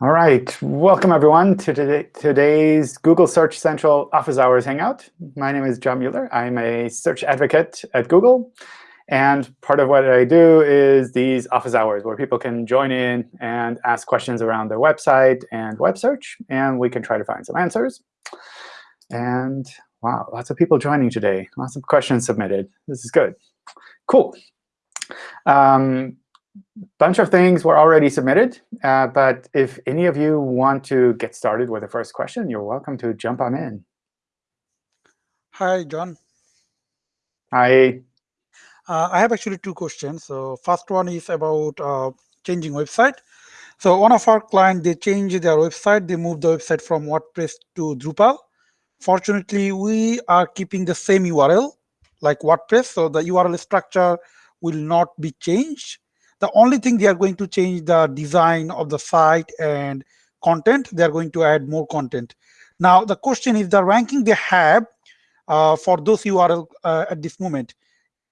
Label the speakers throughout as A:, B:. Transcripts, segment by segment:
A: All right, welcome everyone to today, today's Google Search Central Office Hours Hangout. My name is John Mueller. I'm a search advocate at Google. And part of what I do is these office hours where people can join in and ask questions around their website and web search. And we can try to find some answers. And wow, lots of people joining today. Lots of questions submitted. This is good. Cool. Um, bunch of things were already submitted. Uh, but if any of you want to get started with the first question, you're welcome to jump on in.
B: Hi, John.
A: Hi.
B: Uh, I have actually two questions. So first one is about uh, changing website. So one of our clients, they changed their website. They moved the website from WordPress to Drupal. Fortunately, we are keeping the same URL like WordPress. So the URL structure will not be changed. The only thing they are going to change the design of the site and content. They are going to add more content. Now, the question is the ranking they have uh, for those URL uh, at this moment.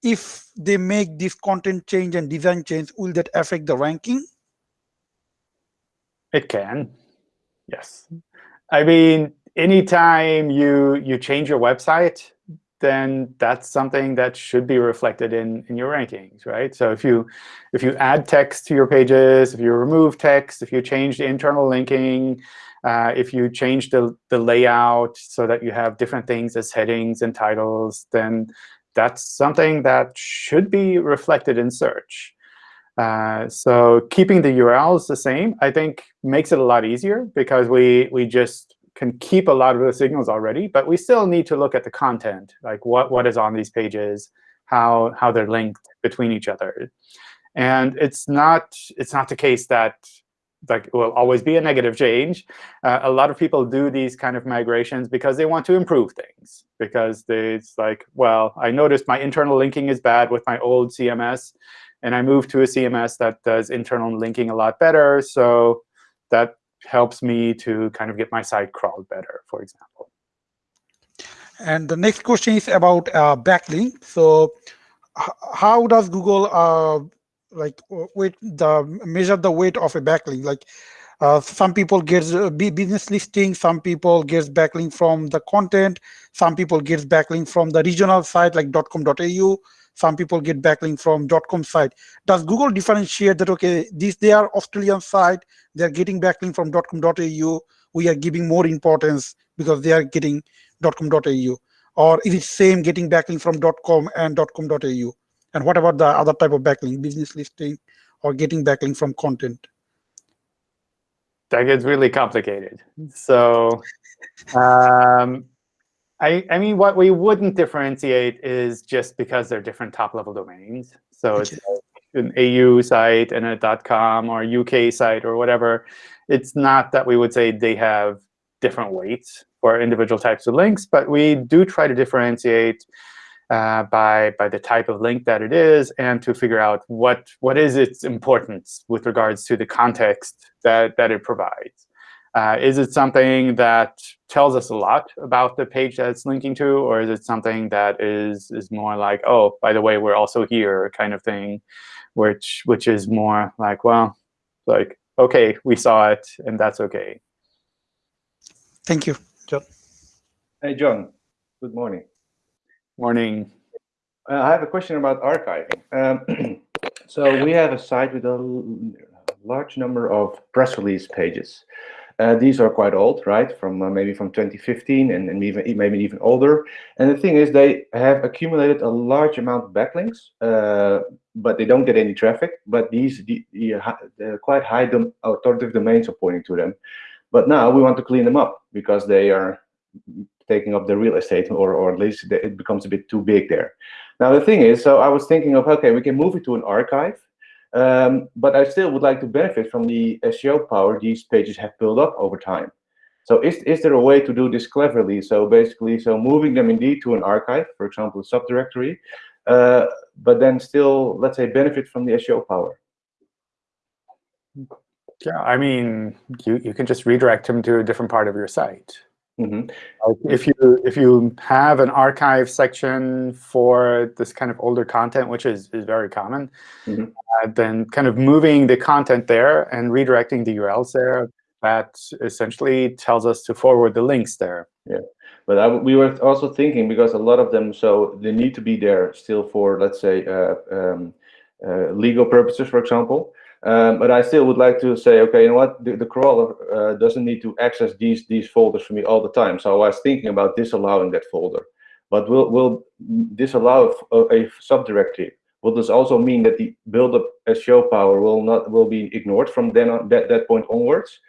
B: If they make this content change and design change, will that affect the ranking?
A: It can, yes. I mean, anytime you you change your website, then that's something that should be reflected in, in your rankings, right? So if you if you add text to your pages, if you remove text, if you change the internal linking, uh, if you change the, the layout so that you have different things as headings and titles, then that's something that should be reflected in search. Uh, so keeping the URLs the same, I think, makes it a lot easier because we we just can keep a lot of the signals already, but we still need to look at the content, like what, what is on these pages, how, how they're linked between each other. And it's not, it's not the case that like will always be a negative change. Uh, a lot of people do these kind of migrations because they want to improve things. Because they, it's like, well, I noticed my internal linking is bad with my old CMS, and I moved to a CMS that does internal linking a lot better. So that helps me to kind of get my site crawled better, for example.
B: And the next question is about uh, backlink. So how does Google uh, like weight the measure the weight of a backlink? Like uh, some people get business listing, some people get backlink from the content, some people get backlink from the regional site like .com.au, some people get backlink from dot .com site. Does Google differentiate that, okay, this they are Australian site, they're getting backlink from dot .com.au, we are giving more importance because they are getting .com.au? Or is it same getting backlink from dot .com and dot .com.au? And what about the other type of backlink, business listing or getting backlink from content?
A: That gets really complicated. So um, I, I mean, what we wouldn't differentiate is just because they're different top-level domains. So it's an AU site and a .com or UK site or whatever. It's not that we would say they have different weights for individual types of links, but we do try to differentiate uh, by by the type of link that it is and to figure out what what is its importance with regards to the context that that it provides. Uh, is it something that tells us a lot about the page that it's linking to, or is it something that is is more like, oh, by the way, we're also here kind of thing, which which is more like, well, like, OK, we saw it, and that's OK.
B: Thank you, John.
C: Hey, John. Good morning.
A: Morning.
C: Uh, I have a question about archiving. Um, so we have a site with a large number of press release pages. Uh, these are quite old, right? From uh, maybe from 2015 and, and even maybe even older. And the thing is, they have accumulated a large amount of backlinks, uh, but they don't get any traffic. But these the, the quite high dom authoritative domains are pointing to them. But now we want to clean them up because they are taking up the real estate, or or at least it becomes a bit too big there. Now the thing is, so I was thinking of okay, we can move it to an archive um, but I still would like to benefit from the SEO power these pages have built up over time. So is, is there a way to do this cleverly? So basically, so moving them indeed to an archive, for example, a subdirectory, uh, but then still, let's say, benefit from the SEO power.
A: Yeah, I mean, you, you can just redirect them to a different part of your site. Mm -hmm. if you if you have an archive section for this kind of older content, which is is very common, mm -hmm. uh, then kind of moving the content there and redirecting the URLs there that essentially tells us to forward the links there.
C: Yeah, But I, we were also thinking because a lot of them, so they need to be there still for, let's say, uh, um, uh, legal purposes, for example. Um, but I still would like to say, okay, you know what? The, the crawler uh, doesn't need to access these these folders for me all the time. So I was thinking about disallowing that folder. But will will disallow a, a subdirectory? Will this also mean that the build-up SEO power will not will be ignored from then on that that point onwards?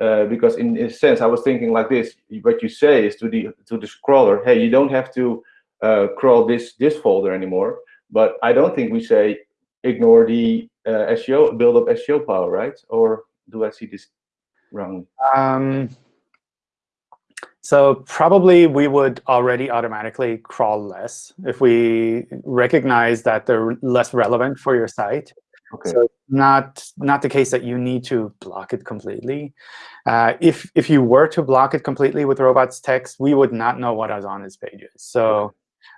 C: Uh, because in a sense, I was thinking like this: what you say is to the to the crawler, hey, you don't have to uh, crawl this this folder anymore. But I don't think we say ignore the uh, SEO build up SEO power, right? Or do I see this wrong?
A: Um, so probably we would already automatically crawl less if we recognize that they're less relevant for your site.
C: Okay.
A: So not not the case that you need to block it completely. Uh, if if you were to block it completely with robots text, we would not know what is on its pages. So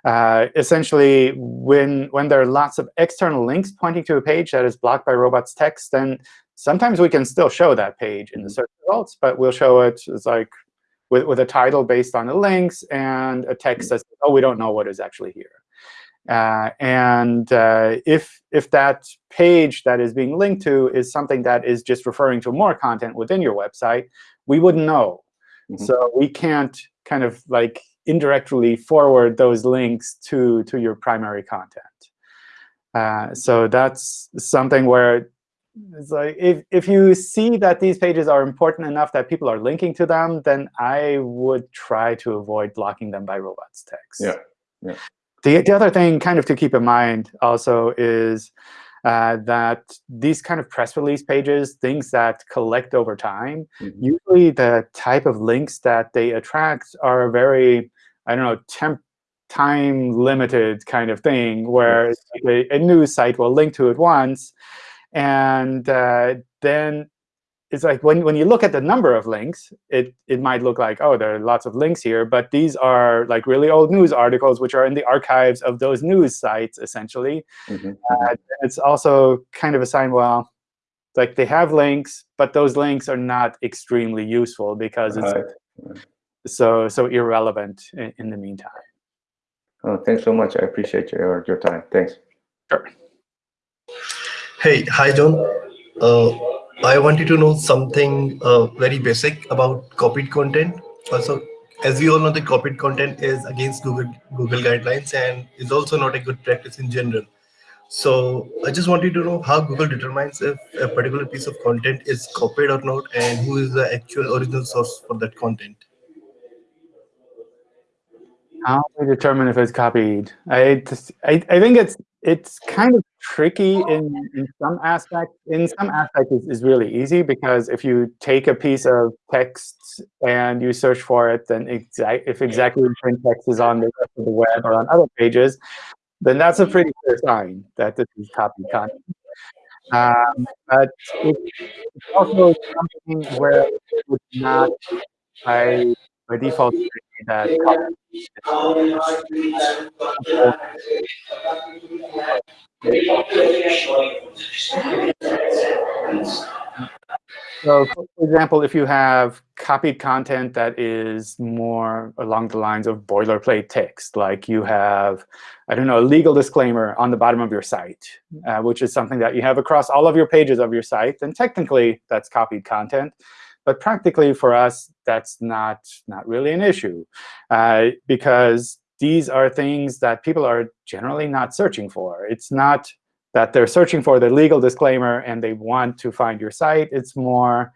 A: uh, essentially, when when there are lots of external links pointing to a page that is blocked by robots text, then sometimes we can still show that page in the search results, but we'll show it as like with, with a title based on the links and a text that says, oh, we don't know what is actually here. Uh, and uh, if, if that page that is being linked to is something that is just referring to more content within your website, we wouldn't know.
C: Mhm.
A: So we can't kind of like indirectly forward those links to, to your primary content. Uh, so that's something where it's like if, if you see that these pages are important enough that people are linking to them, then I would try to avoid blocking them by robots text.
C: Yeah, yeah.
A: The, the other thing kind of to keep in mind also is uh, that these kind of press release pages, things that collect over time,
C: Mhm.
A: usually the type of links that they attract are a very, I don't know, temp time limited kind of thing, where
C: Yes.
A: a, a news site will link to it once, and uh, then it's like when, when you look at the number of links, it, it might look like, oh, there are lots of links here. But these are like really old news articles, which are in the archives of those news sites, essentially.
C: Mhm.
A: Uh, it's also kind of a sign, well, like they have links, but those links are not extremely useful because it's
C: Right.
A: so so irrelevant in, in the meantime.
C: Oh, thanks so much. I appreciate your your time. Thanks.
A: Sure.
D: Hey, hi John. Uh, I wanted to know something uh, very basic about copied content. Also, as we all know, the copied content is against Google Google guidelines and is also not a good practice in general. So I just wanted to know how Google determines if a particular piece of content is copied or not, and who is the actual original source for that content.
A: How do we determine if it's copied? I, just, I, I think it's it's kind of tricky in, in some aspects. In some aspects, it's, it's really easy because if you take a piece of text and you search for it, then exact if exactly the same text is on the rest of the web or on other pages, then that's a pretty clear sign that this is copied content. Um, but it's also something where it would not by by default that So, for example, if you have copied content that is more along the lines of boilerplate text, like you have, I don't know, a legal disclaimer on the bottom of your site, uh, which is something that you have across all of your pages of your site, then technically that's copied content. But practically for us, that's not, not really an issue uh, because these are things that people are generally not searching for. It's not that they're searching for the legal disclaimer and they want to find your site. It's more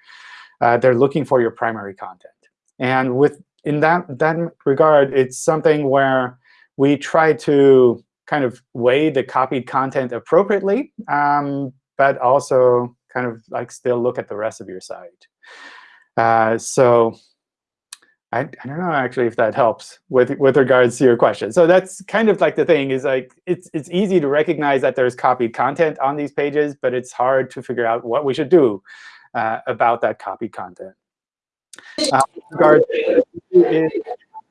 A: uh, they're looking for your primary content. And with in that, that regard, it's something where we try to kind of weigh the copied content appropriately, um, but also kind of like still look at the rest of your site. Uh, so I, I don't know actually if that helps with with regards to your question. So that's kind of like the thing is like it's it's easy to recognize that there's copied content on these pages, but it's hard to figure out what we should do uh, about that copied content. Uh, to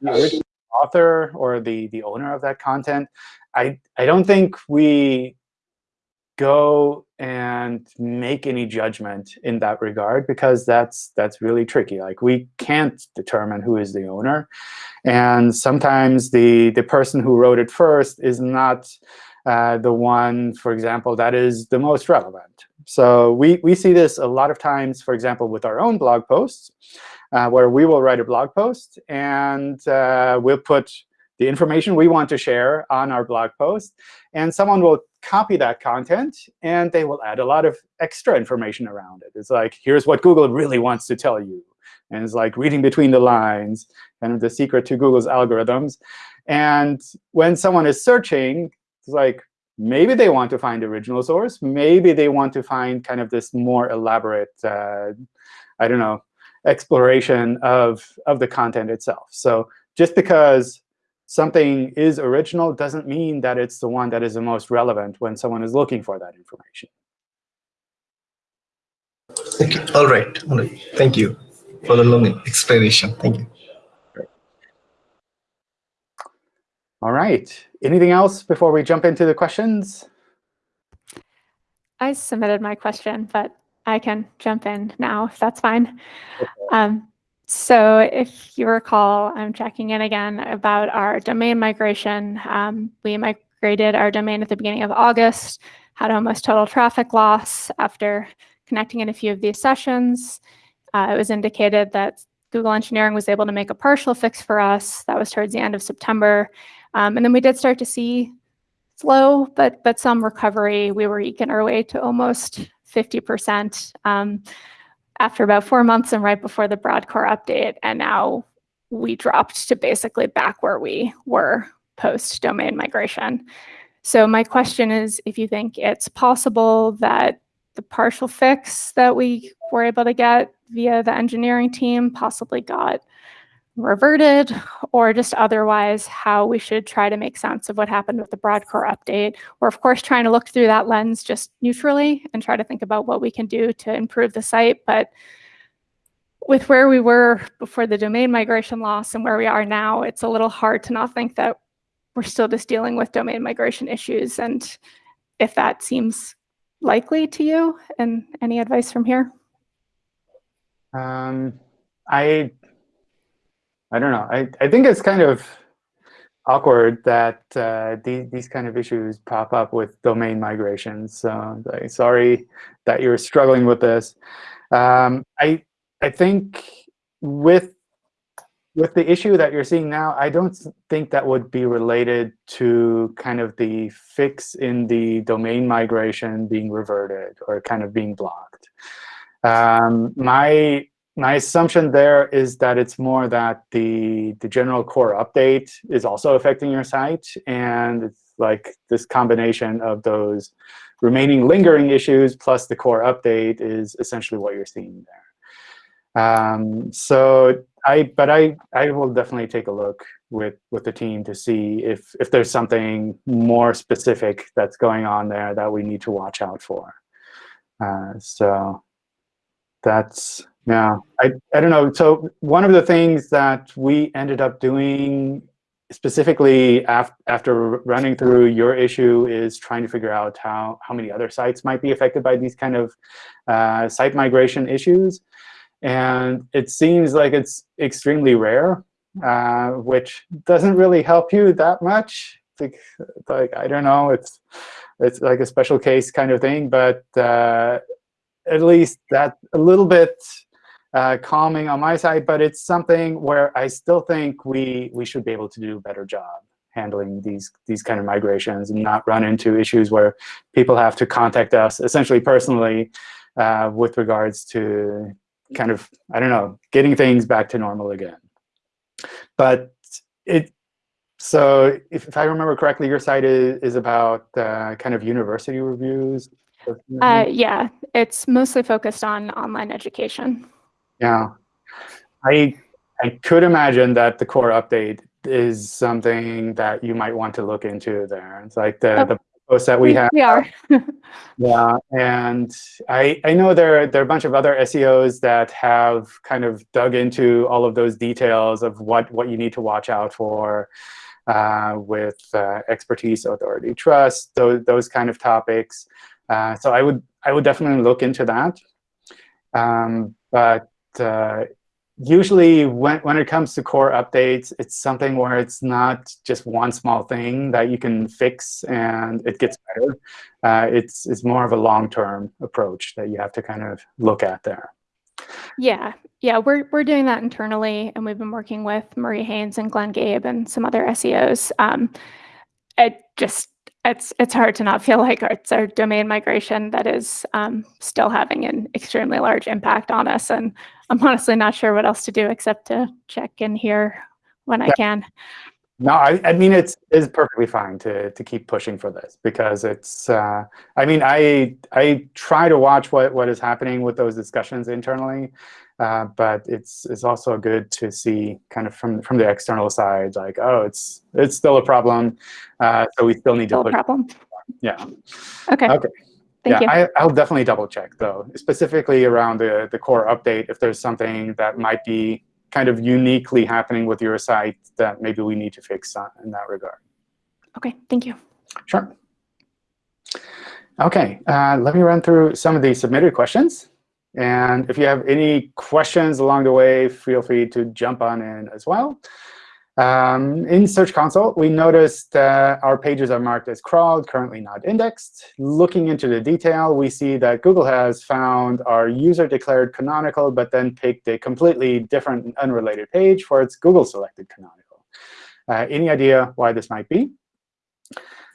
A: the author or the the owner of that content, I I don't think we go and make any judgment in that regard because that's that's really tricky. Like we can't determine who is the owner, and sometimes the the person who wrote it first is not uh, the one, for example, that is the most relevant. So we we see this a lot of times, for example, with our own blog posts, uh, where we will write a blog post and uh, we'll put the information we want to share on our blog post. And someone will copy that content, and they will add a lot of extra information around it. It's like, here's what Google really wants to tell you. And it's like reading between the lines, kind of the secret to Google's algorithms. And when someone is searching, it's like, maybe they want to find the original source. Maybe they want to find kind of this more elaborate, uh, I don't know, exploration of, of the content itself. So just because something is original doesn't mean that it's the one that is the most relevant when someone is looking for that information.
D: Okay. All right. All right. Thank you for the long explanation. Thank you.
A: All right. Anything else before we jump into the questions?
E: I submitted my question, but I can jump in now if that's fine. Okay. Um, so if you recall, I'm checking in again about our domain migration. Um, we migrated our domain at the beginning of August, had almost total traffic loss after connecting in a few of these sessions. Uh, it was indicated that Google Engineering was able to make a partial fix for us. That was towards the end of September. Um, and then we did start to see slow, but, but some recovery. We were eking our way to almost 50%. Um, after about four months and right before the broad core update. And now we dropped to basically back where we were post domain migration. So my question is if you think it's possible that the partial fix that we were able to get via the engineering team possibly got reverted or just otherwise how we should try to make sense of what happened with the broad core update. We're of course trying to look through that lens just neutrally and try to think about what we can do to improve the site. But with where we were before the domain migration loss and where we are now, it's a little hard to not think that we're still just dealing with domain migration issues. And if that seems likely to you, and any advice from here?
A: Um, I I don't know. I, I think it's kind of awkward that uh, these, these kind of issues pop up with domain migrations. So like, sorry that you're struggling with this. Um, I, I think with, with the issue that you're seeing now, I don't think that would be related to kind of the fix in the domain migration being reverted or kind of being blocked. Um, my my assumption there is that it's more that the, the general core update is also affecting your site. And it's like this combination of those remaining lingering issues plus the core update is essentially what you're seeing there. Um, so I, but I, I will definitely take a look with, with the team to see if, if there's something more specific that's going on there that we need to watch out for. Uh, so that's yeah, I, I don't know. So one of the things that we ended up doing specifically af after running through your issue is trying to figure out how, how many other sites might be affected by these kind of uh, site migration issues. And it seems like it's extremely rare, uh, which doesn't really help you that much. Like, like, I don't know, it's, it's like a special case kind of thing, but uh, at least that a little bit uh, calming on my side, but it's something where I still think we, we should be able to do a better job handling these, these kind of migrations and not run into issues where people have to contact us essentially personally uh, with regards to kind of, I don't know, getting things back to normal again. But it, so if, if I remember correctly, your site is, is about uh, kind of university reviews?
E: Uh, yeah, it's mostly focused on online education.
A: Yeah, I I could imagine that the core update is something that you might want to look into there. It's like the, oh, the post that we, we have.
E: We are.
A: yeah, and I I know there there are a bunch of other SEOs that have kind of dug into all of those details of what what you need to watch out for uh, with uh, expertise, authority, trust, those those kind of topics. Uh, so I would I would definitely look into that. Um, but uh, usually when, when it comes to core updates, it's something where it's not just one small thing that you can fix and it gets better. Uh, it's, it's more of a long-term approach that you have to kind of look at there.
E: Yeah, yeah, we're we're doing that internally, and we've been working with Marie Haynes and Glenn Gabe and some other SEOs. Um, it just it's it's hard to not feel like it's our domain migration that is um, still having an extremely large impact on us, and I'm honestly not sure what else to do except to check in here when I can.
A: No, I, I mean it's is perfectly fine to to keep pushing for this because it's. Uh, I mean, I I try to watch what what is happening with those discussions internally, uh, but it's it's also good to see kind of from from the external side, like oh, it's it's still a problem, uh, so we still need
E: Still
A: to
E: a
A: push.
E: problem.
A: Yeah.
E: Okay,
A: Okay.
E: Thank you.
A: yeah, I, I'll definitely double check though, specifically around the the core update. If there's something that might be kind of uniquely happening with your site that maybe we need to fix in that regard.
E: Okay, thank you.
A: Sure. OK, uh, let me run through some of the submitted questions. And if you have any questions along the way, feel free to jump on in as well. Um, in Search Console, we noticed uh, our pages are marked as crawled, currently not indexed. Looking into the detail, we see that Google has found our user-declared canonical, but then picked a completely different and unrelated page for its Google-selected canonical. Uh, any idea why this might be?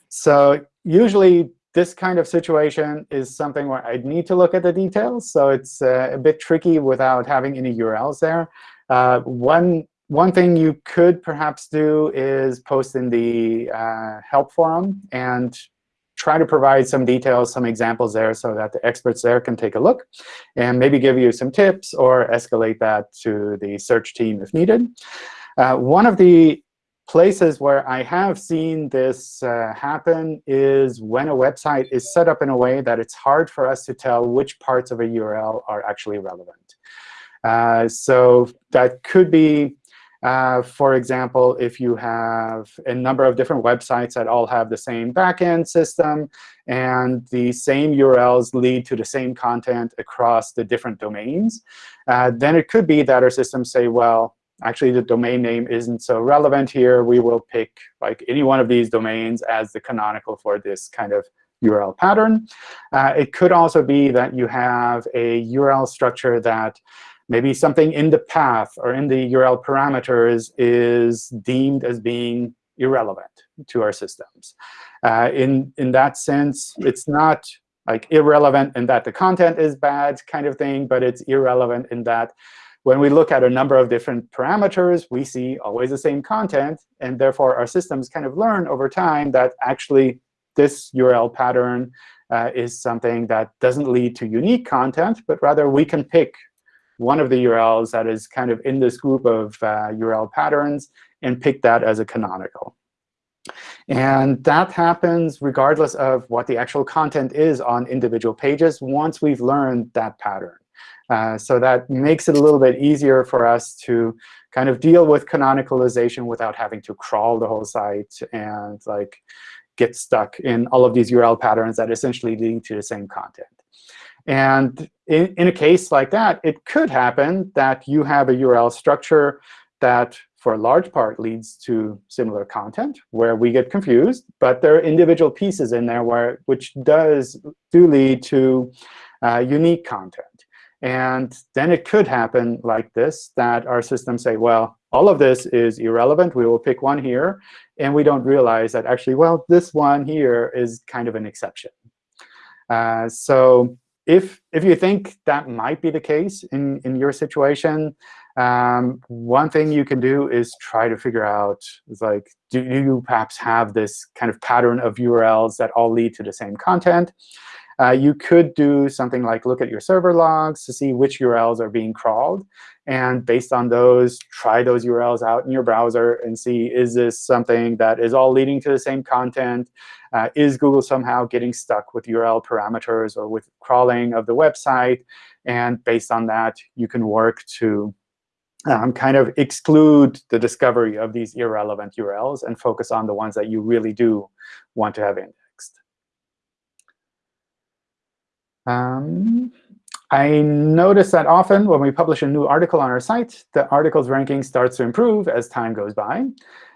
A: So usually, this kind of situation is something where I'd need to look at the details. So it's uh, a bit tricky without having any URLs there. Uh, one one thing you could perhaps do is post in the uh, help forum and try to provide some details, some examples there so that the experts there can take a look and maybe give you some tips or escalate that to the search team if needed. Uh, one of the places where I have seen this uh, happen is when a website is set up in a way that it's hard for us to tell which parts of a URL are actually relevant. Uh, so that could be uh, for example, if you have a number of different websites that all have the same backend system, and the same URLs lead to the same content across the different domains, uh, then it could be that our systems say, well, actually, the domain name isn't so relevant here. We will pick like any one of these domains as the canonical for this kind of URL pattern. Uh, it could also be that you have a URL structure that maybe something in the path or in the URL parameters is deemed as being irrelevant to our systems. Uh, in, in that sense, it's not like irrelevant in that the content is bad kind of thing, but it's irrelevant in that when we look at a number of different parameters, we see always the same content. And therefore, our systems kind of learn over time that actually this URL pattern uh, is something that doesn't lead to unique content, but rather we can pick one of the URLs that is kind of in this group of uh, URL patterns and pick that as a canonical. And that happens regardless of what the actual content is on individual pages once we've learned that pattern. Uh, so that makes it a little bit easier for us to kind of deal with canonicalization without having to crawl the whole site and like get stuck in all of these URL patterns that essentially lead to the same content. And in, in a case like that, it could happen that you have a URL structure that, for a large part, leads to similar content, where we get confused. But there are individual pieces in there where which does do lead to uh, unique content. And then it could happen like this, that our systems say, well, all of this is irrelevant. We will pick one here. And we don't realize that actually, well, this one here is kind of an exception. Uh, so if, if you think that might be the case in, in your situation, um, one thing you can do is try to figure out, is like, do you perhaps have this kind of pattern of URLs that all lead to the same content? Uh, you could do something like look at your server logs to see which URLs are being crawled. And based on those, try those URLs out in your browser and see, is this something that is all leading to the same content? Uh, is Google somehow getting stuck with URL parameters or with crawling of the website? And based on that, you can work to um, kind of exclude the discovery of these irrelevant URLs and focus on the ones that you really do want to have indexed. Um, I notice that often when we publish a new article on our site, the article's ranking starts to improve as time goes by.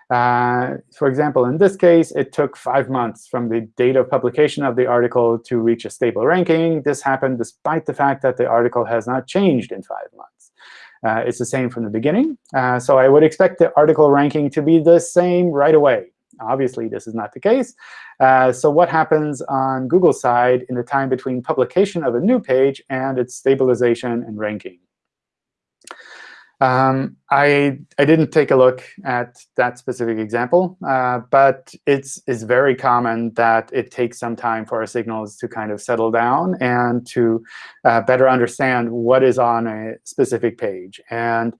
A: Uh, for example, in this case, it took five months from the date of publication of the article to reach a stable ranking. This happened despite the fact that the article has not changed in five months. Uh, it's the same from the beginning. Uh, so I would expect the article ranking to be the same right away. Obviously, this is not the case. Uh, so what happens on Google's side in the time between publication of a new page and its stabilization and ranking? Um, I, I didn't take a look at that specific example, uh, but it's, it's very common that it takes some time for our signals to kind of settle down and to uh, better understand what is on a specific page. And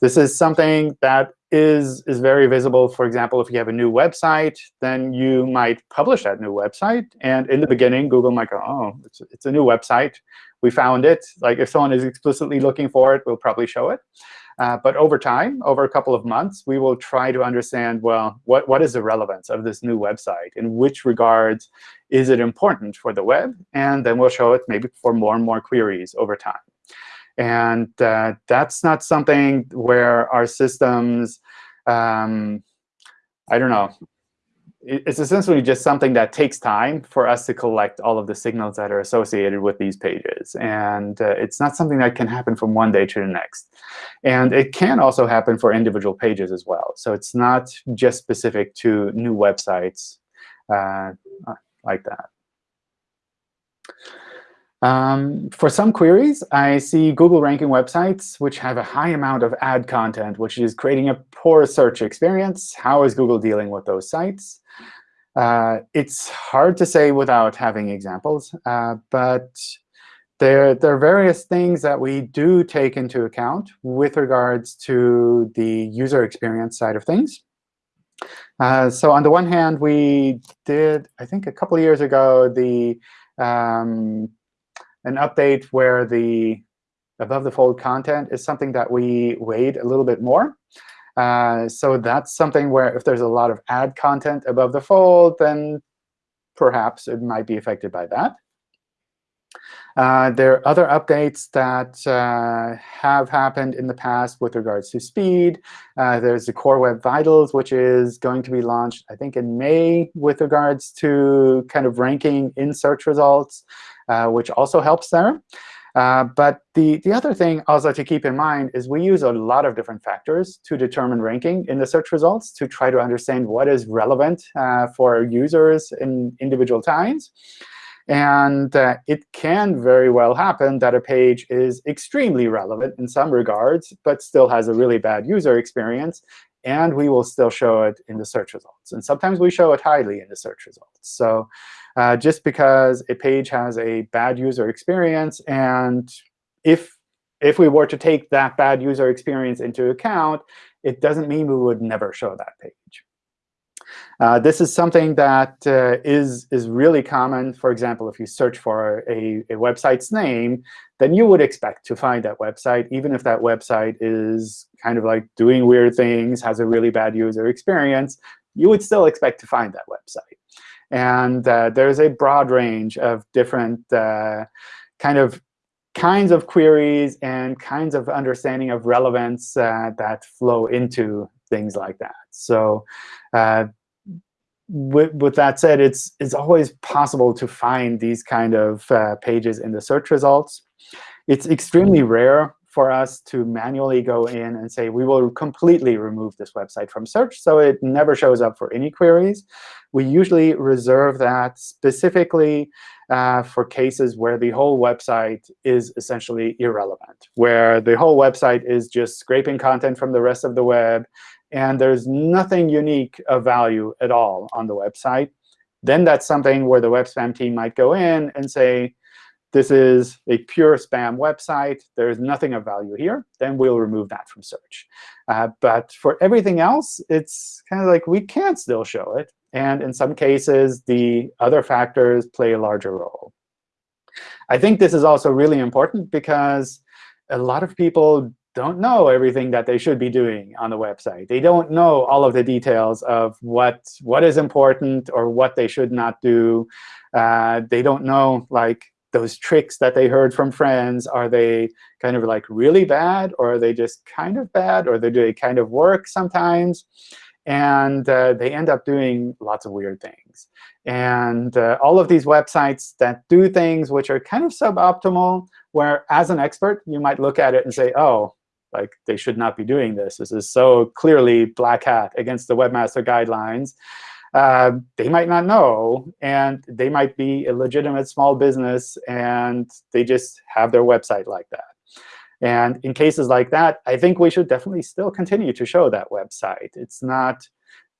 A: this is something that is, is very visible. For example, if you have a new website, then you might publish that new website. And in the beginning, Google might go, oh, it's, it's a new website. We found it. Like if someone is explicitly looking for it, we'll probably show it. Uh, but over time, over a couple of months, we will try to understand, well, what, what is the relevance of this new website? In which regards is it important for the web? And then we'll show it maybe for more and more queries over time. And uh, that's not something where our systems, um, I don't know, it's essentially just something that takes time for us to collect all of the signals that are associated with these pages. And uh, it's not something that can happen from one day to the next. And it can also happen for individual pages as well. So it's not just specific to new websites uh, like that. Um, for some queries, I see Google ranking websites which have a high amount of ad content, which is creating a poor search experience. How is Google dealing with those sites? Uh, it's hard to say without having examples, uh, but there, there are various things that we do take into account with regards to the user experience side of things. Uh, so on the one hand, we did, I think a couple of years ago, the um, an update where the above the fold content is something that we weighed a little bit more. Uh, so that's something where if there's a lot of ad content above the fold, then perhaps it might be affected by that. Uh, there are other updates that uh, have happened in the past with regards to speed. Uh, there's the Core Web Vitals, which is going to be launched, I think, in May with regards to kind of ranking in search results, which also helps there. Uh, but the, the other thing also to keep in mind is we use a lot of different factors to determine ranking in the search results to try to understand what is relevant uh, for users in individual times. And uh, it can very well happen that a page is extremely relevant in some regards, but still has a really bad user experience. And we will still show it in the search results. And sometimes we show it highly in the search results. So uh, just because a page has a bad user experience, and if if we were to take that bad user experience into account, it doesn't mean we would never show that page. Uh, this is something that uh, is is really common. For example, if you search for a, a website's name, then you would expect to find that website, even if that website is kind of like doing weird things, has a really bad user experience, you would still expect to find that website. And uh, there's a broad range of different uh, kind of kinds of queries and kinds of understanding of relevance uh, that flow into things like that. So uh, with, with, that said, it's, it's always possible to find these kind of uh, pages in the search results. It's extremely rare for us to manually go in and say, we will completely remove this website from search, so it never shows up for any queries. We usually reserve that specifically uh, for cases where the whole website is essentially irrelevant, where the whole website is just scraping content from the rest of the web, and there's nothing unique of value at all on the website, then that's something where the web spam team might go in and say, this is a pure spam website. There's nothing of value here. Then we'll remove that from search. Uh, but for everything else, it's kind of like we can't still show it. And in some cases, the other factors play a larger role. I think this is also really important because a lot of people don't know everything that they should be doing on the website. They don't know all of the details of what, what is important or what they should not do. Uh, they don't know like those tricks that they heard from friends, are they kind of like really bad, or are they just kind of bad, or do they kind of work sometimes? And uh, they end up doing lots of weird things. And uh, all of these websites that do things which are kind of suboptimal, where as an expert, you might look at it and say, oh, like they should not be doing this. This is so clearly black hat against the webmaster guidelines. Uh, they might not know, and they might be a legitimate small business, and they just have their website like that. And in cases like that, I think we should definitely still continue to show that website. It's not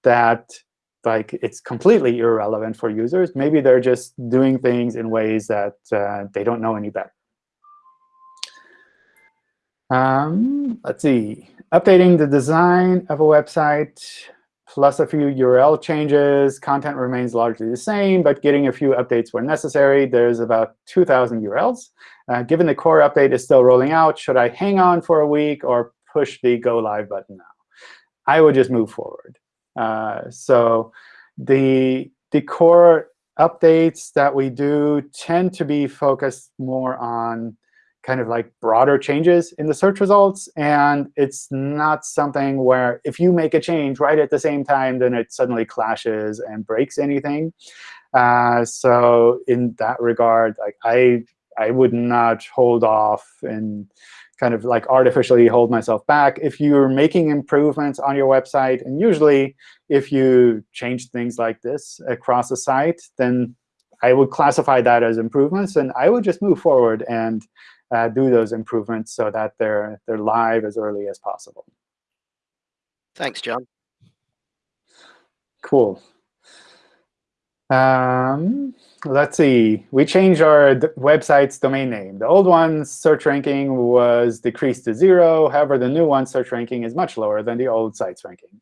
A: that like it's completely irrelevant for users. Maybe they're just doing things in ways that uh, they don't know any better. Um, let's see. Updating the design of a website plus a few URL changes. Content remains largely the same, but getting a few updates where necessary. There's about 2,000 URLs. Uh, given the core update is still rolling out, should I hang on for a week or push the Go Live button now? I would just move forward. Uh, so the, the core updates that we do tend to be focused more on kind of like broader changes in the search results. And it's not something where if you make a change right at the same time, then it suddenly clashes and breaks anything. Uh, so in that regard, like I, I would not hold off and kind of like artificially hold myself back. If you're making improvements on your website, and usually if you change things like this across the site, then I would classify that as improvements. And I would just move forward and uh, do those improvements so that they're, they're live as early as possible.
F: Thanks, John.
A: Cool. Um, let's see. We changed our website's domain name. The old one's search ranking was decreased to zero. However, the new one search ranking is much lower than the old site's ranking.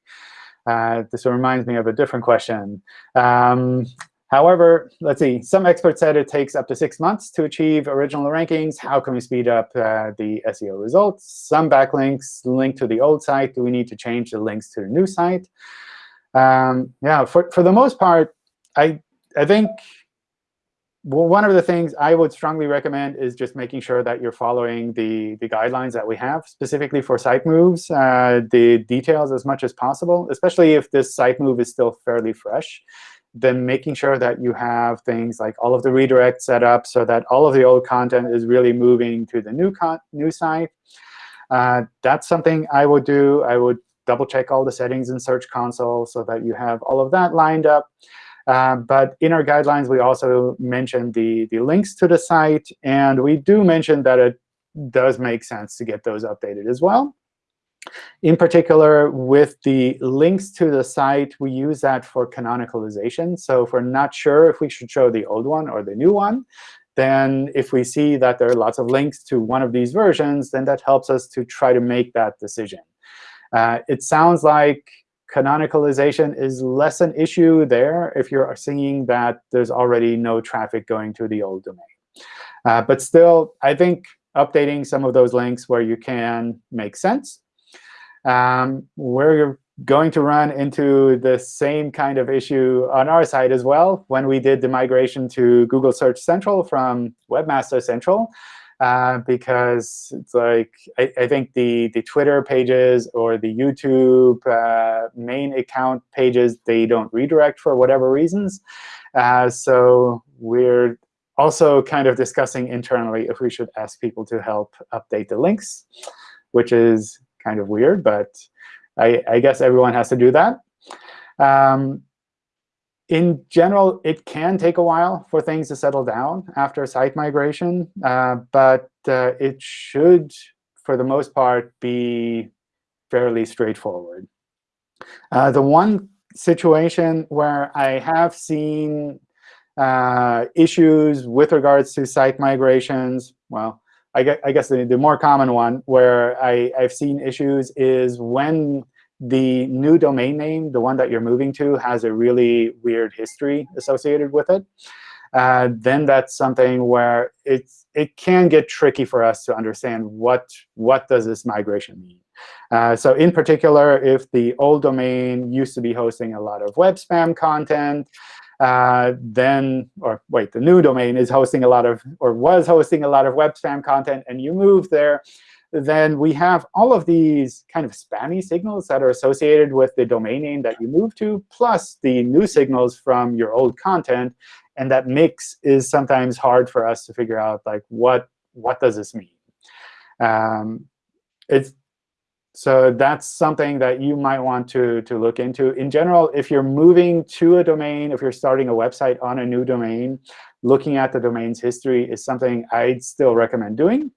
A: Uh, this reminds me of a different question. Um, However, let's see, some experts said it takes up to six months to achieve original rankings. How can we speed up uh, the SEO results? Some backlinks link to the old site. Do we need to change the links to the new site? Um, yeah, for, for the most part, I, I think one of the things I would strongly recommend is just making sure that you're following the, the guidelines that we have, specifically for site moves, uh, the details as much as possible, especially if this site move is still fairly fresh then making sure that you have things like all of the redirects set up so that all of the old content is really moving to the new, new site. Uh, that's something I would do. I would double check all the settings in Search Console so that you have all of that lined up. Uh, but in our guidelines, we also mention the, the links to the site. And we do mention that it does make sense to get those updated as well. In particular, with the links to the site, we use that for canonicalization. So if we're not sure if we should show the old one or the new one, then if we see that there are lots of links to one of these versions, then that helps us to try to make that decision. Uh, it sounds like canonicalization is less an issue there if you're seeing that there's already no traffic going to the old domain. Uh, but still, I think updating some of those links where you can make sense um, we're going to run into the same kind of issue on our side as well when we did the migration to Google Search Central from Webmaster Central. Uh, because it's like I, I, think the the Twitter pages or the YouTube uh, main account pages they don't redirect for whatever reasons. Uh, so we're also kind of discussing internally if we should ask people to help update the links, which is kind of weird, but I, I guess everyone has to do that. Um, in general, it can take a while for things to settle down after site migration, uh, but uh, it should, for the most part, be fairly straightforward. Uh, the one situation where I have seen uh, issues with regards to site migrations, well, I guess, I guess the, the more common one where I, I've seen issues is when the new domain name, the one that you're moving to, has a really weird history associated with it. Uh, then that's something where it's, it can get tricky for us to understand what, what does this migration mean. Uh, so in particular, if the old domain used to be hosting a lot of web spam content, uh, then, or wait, the new domain is hosting a lot of, or was hosting a lot of web spam content, and you move there, then we have all of these kind of spammy signals that are associated with the domain name that you move to, plus the new signals from your old content. And that mix is sometimes hard for us to figure out, like, what, what does this mean? Um, it's, so that's something that you might want to, to look into. In general, if you're moving to a domain, if you're starting a website on a new domain, looking at the domain's history is something I'd still recommend doing.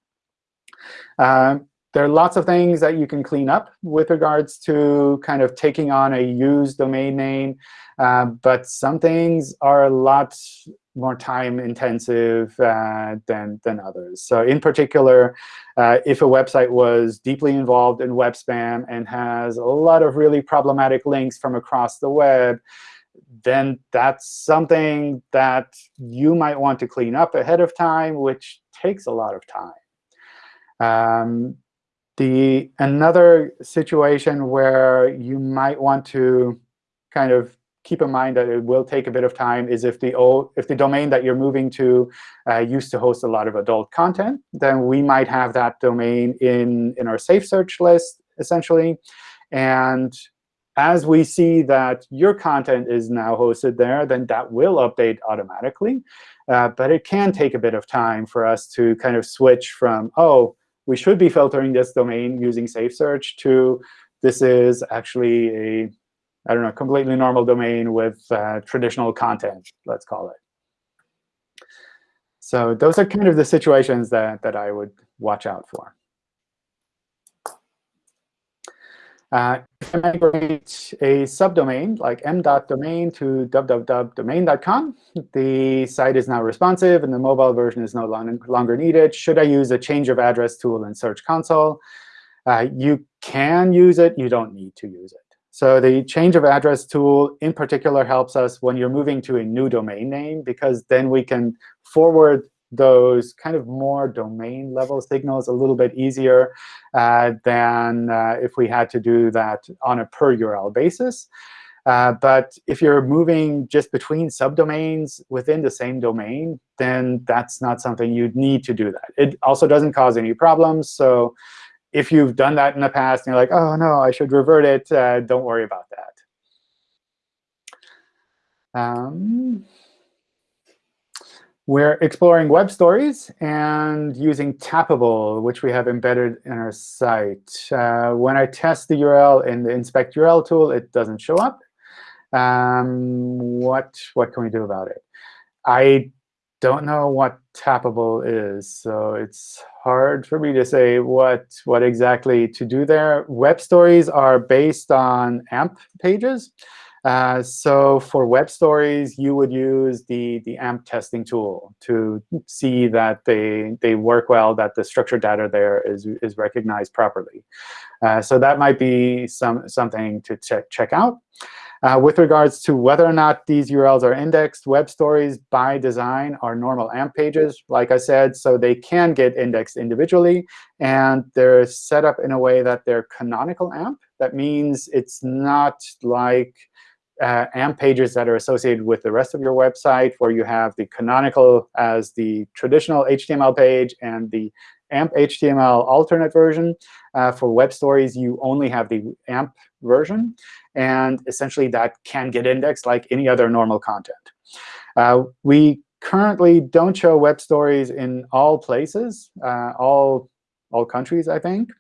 A: Um, there are lots of things that you can clean up with regards to kind of taking on a used domain name. Uh, but some things are a lot more time intensive uh, than, than others. So in particular, uh, if a website was deeply involved in web spam and has a lot of really problematic links from across the web, then that's something that you might want to clean up ahead of time, which takes a lot of time. Um, the another situation where you might want to kind of keep in mind that it will take a bit of time is if the old, if the domain that you're moving to uh, used to host a lot of adult content, then we might have that domain in, in our safe search list, essentially. And as we see that your content is now hosted there, then that will update automatically. Uh, but it can take a bit of time for us to kind of switch from, oh, we should be filtering this domain using Safe Search to this is actually a, I don't know, completely normal domain with uh, traditional content, let's call it. So those are kind of the situations that, that I would watch out for. Uh, if I migrate a subdomain like m.domain to www.domain.com, the site is now responsive, and the mobile version is no longer needed. Should I use a change of address tool in Search Console? Uh, you can use it. You don't need to use it. So the change of address tool in particular helps us when you're moving to a new domain name, because then we can forward those kind of more domain level signals a little bit easier uh, than uh, if we had to do that on a per URL basis. Uh, but if you're moving just between subdomains within the same domain, then that's not something you'd need to do that. It also doesn't cause any problems. So if you've done that in the past and you're like, oh, no, I should revert it, uh, don't worry about that. Um, we're exploring web stories and using Tappable, which we have embedded in our site. Uh, when I test the URL in the inspect URL tool, it doesn't show up. Um, what, what can we do about it? I don't know what Tappable is, so it's hard for me to say what, what exactly to do there. Web stories are based on AMP pages. Uh, so for web stories, you would use the, the AMP testing tool to see that they, they work well, that the structured data there is, is recognized properly. Uh, so that might be some, something to check, check out. Uh, with regards to whether or not these URLs are indexed, web stories by design are normal AMP pages, like I said, so they can get indexed individually. And they're set up in a way that they're canonical AMP. That means it's not like uh, AMP pages that are associated with the rest of your website, where you have the canonical as the traditional HTML page and the AMP HTML alternate version. Uh, for web stories, you only have the AMP version. And essentially, that can get indexed like any other normal content. Uh, we currently don't show web stories in all places, uh, all, all countries, I think.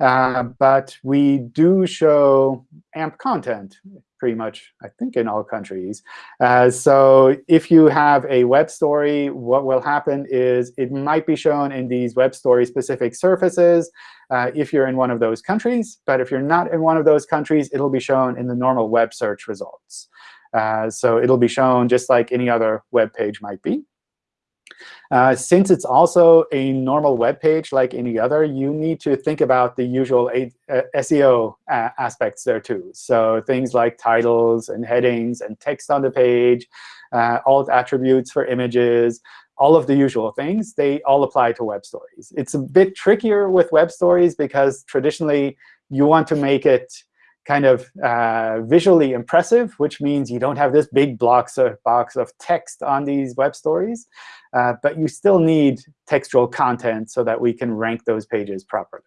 A: Uh, but we do show AMP content pretty much, I think, in all countries. Uh, so if you have a web story, what will happen is it might be shown in these web story-specific surfaces uh, if you're in one of those countries. But if you're not in one of those countries, it'll be shown in the normal web search results. Uh, so it'll be shown just like any other web page might be. Uh, since it's also a normal web page like any other, you need to think about the usual a uh, SEO uh, aspects there too. So things like titles and headings and text on the page, uh, alt attributes for images, all of the usual things, they all apply to web stories. It's a bit trickier with web stories because traditionally you want to make it kind of uh, visually impressive, which means you don't have this big blocks of, box of text on these web stories. Uh, but you still need textual content so that we can rank those pages properly.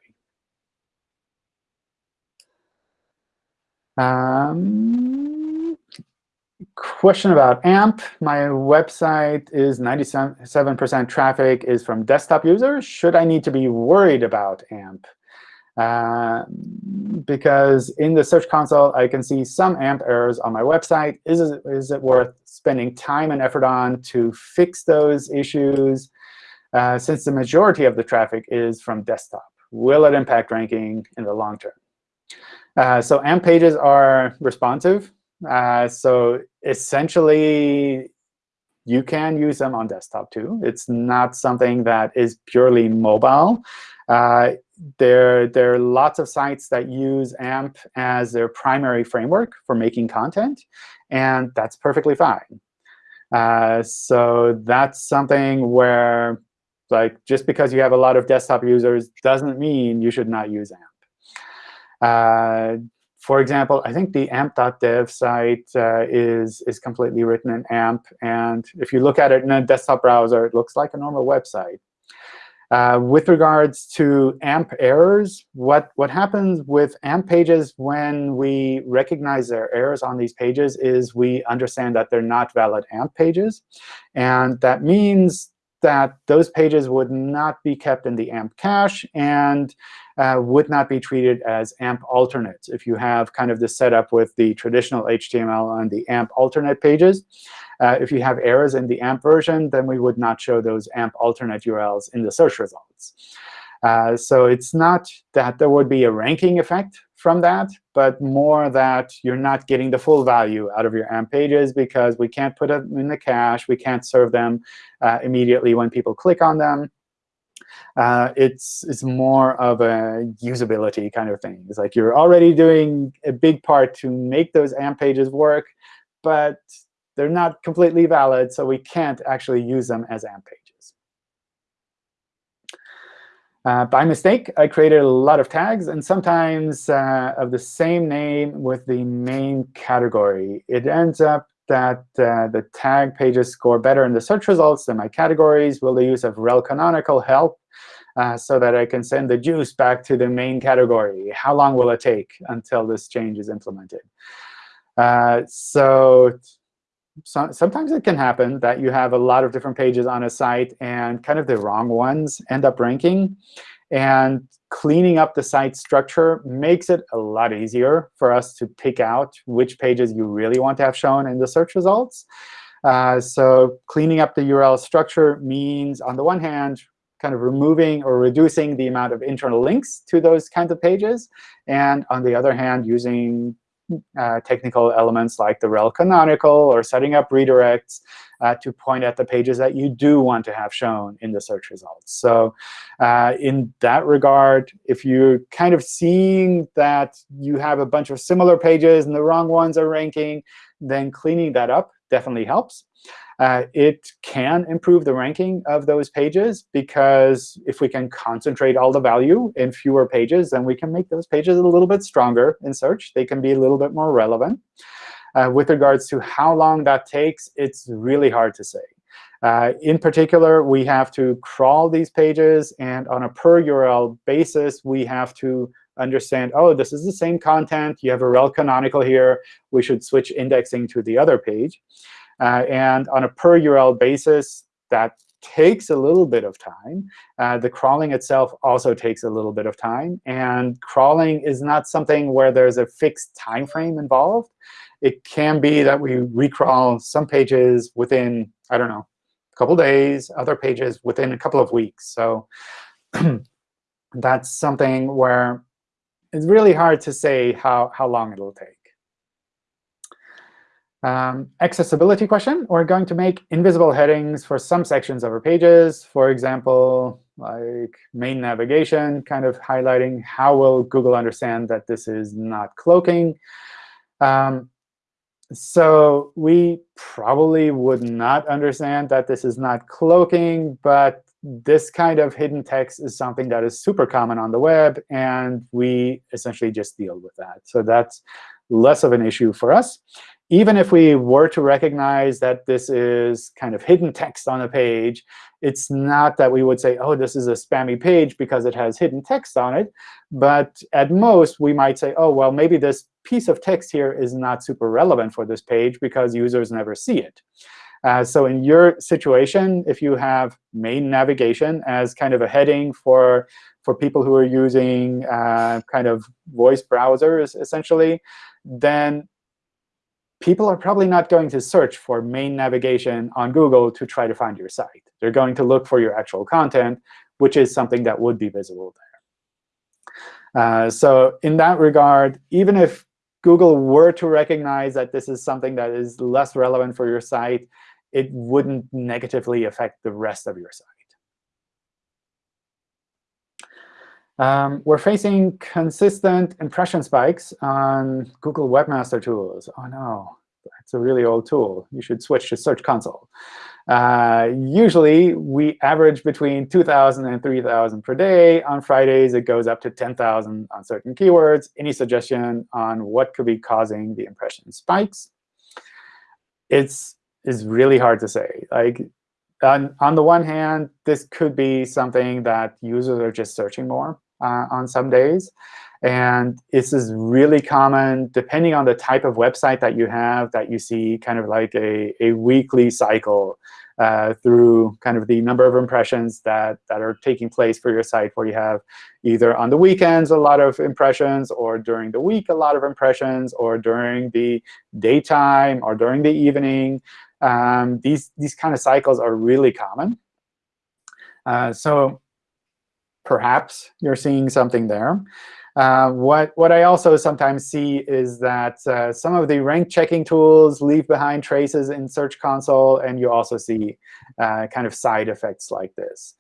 A: Um, question about AMP. My website is 97% traffic is from desktop users. Should I need to be worried about AMP? Uh, because in the Search Console, I can see some AMP errors on my website. Is it, is it worth spending time and effort on to fix those issues uh, since the majority of the traffic is from desktop? Will it impact ranking in the long term? Uh, so AMP pages are responsive. Uh, so essentially, you can use them on desktop too. It's not something that is purely mobile. Uh, there, there are lots of sites that use AMP as their primary framework for making content, and that's perfectly fine. Uh, so that's something where like just because you have a lot of desktop users doesn't mean you should not use AMP. Uh, for example, I think the amp.dev site uh, is, is completely written in AMP. And if you look at it in a desktop browser, it looks like a normal website. Uh, with regards to AMP errors, what, what happens with AMP pages when we recognize there are errors on these pages is we understand that they're not valid AMP pages. And that means that those pages would not be kept in the AMP cache and uh, would not be treated as AMP alternates. If you have kind of the setup with the traditional HTML and the AMP alternate pages, uh, if you have errors in the AMP version, then we would not show those AMP alternate URLs in the search results. Uh, so it's not that there would be a ranking effect from that, but more that you're not getting the full value out of your AMP pages because we can't put them in the cache. We can't serve them uh, immediately when people click on them. Uh, it's it's more of a usability kind of thing. It's like you're already doing a big part to make those AMP pages work, but they're not completely valid, so we can't actually use them as AMP pages. Uh, by mistake, I created a lot of tags, and sometimes uh, of the same name with the main category. It ends up that uh, the tag pages score better in the search results than my categories. Will the use of rel canonical help uh, so that I can send the juice back to the main category? How long will it take until this change is implemented? Uh, so, so, sometimes it can happen that you have a lot of different pages on a site, and kind of the wrong ones end up ranking. And cleaning up the site structure makes it a lot easier for us to pick out which pages you really want to have shown in the search results. Uh, so cleaning up the URL structure means, on the one hand, kind of removing or reducing the amount of internal links to those kinds of pages. And on the other hand, using uh, technical elements like the rel canonical or setting up redirects uh, to point at the pages that you do want to have shown in the search results. So uh, in that regard, if you're kind of seeing that you have a bunch of similar pages and the wrong ones are ranking, then cleaning that up definitely helps. Uh, it can improve the ranking of those pages because if we can concentrate all the value in fewer pages, then we can make those pages a little bit stronger in search. They can be a little bit more relevant. Uh, with regards to how long that takes, it's really hard to say. Uh, in particular, we have to crawl these pages. And on a per URL basis, we have to understand, oh, this is the same content. You have a rel canonical here. We should switch indexing to the other page. Uh, and on a per URL basis, that takes a little bit of time. Uh, the crawling itself also takes a little bit of time. And crawling is not something where there's a fixed time frame involved. It can be that we recrawl some pages within, I don't know, a couple days, other pages within a couple of weeks. So that's something where it's really hard to say how, how long it'll take. Um, accessibility question. We're going to make invisible headings for some sections of our pages. For example, like main navigation, kind of highlighting how will Google understand that this is not cloaking. Um, so we probably would not understand that this is not cloaking, but this kind of hidden text is something that is super common on the web, and we essentially just deal with that. So that's less of an issue for us. Even if we were to recognize that this is kind of hidden text on a page, it's not that we would say, oh, this is a spammy page because it has hidden text on it. But at most, we might say, oh, well, maybe this piece of text here is not super relevant for this page because users never see it. Uh, so in your situation, if you have main navigation as kind of a heading for, for people who are using uh, kind of voice browsers, essentially, then people are probably not going to search for main navigation on Google to try to find your site. They're going to look for your actual content, which is something that would be visible there. Uh, so in that regard, even if Google were to recognize that this is something that is less relevant for your site, it wouldn't negatively affect the rest of your site. Um, we're facing consistent impression spikes on Google Webmaster Tools. Oh, no. It's a really old tool. You should switch to Search Console. Uh, usually, we average between 2,000 and 3,000 per day. On Fridays, it goes up to 10,000 on certain keywords. Any suggestion on what could be causing the impression spikes? It's is really hard to say. Like on, on the one hand, this could be something that users are just searching more uh, on some days. And this is really common, depending on the type of website that you have, that you see kind of like a, a weekly cycle uh, through kind of the number of impressions that, that are taking place for your site, where you have either on the weekends a lot of impressions, or during the week a lot of impressions, or during the daytime, or during the evening. Um, these, these kind of cycles are really common. Uh, so perhaps you're seeing something there. Uh, what, what I also sometimes see is that uh, some of the rank checking tools leave behind traces in Search Console, and you also see uh, kind of side effects like this.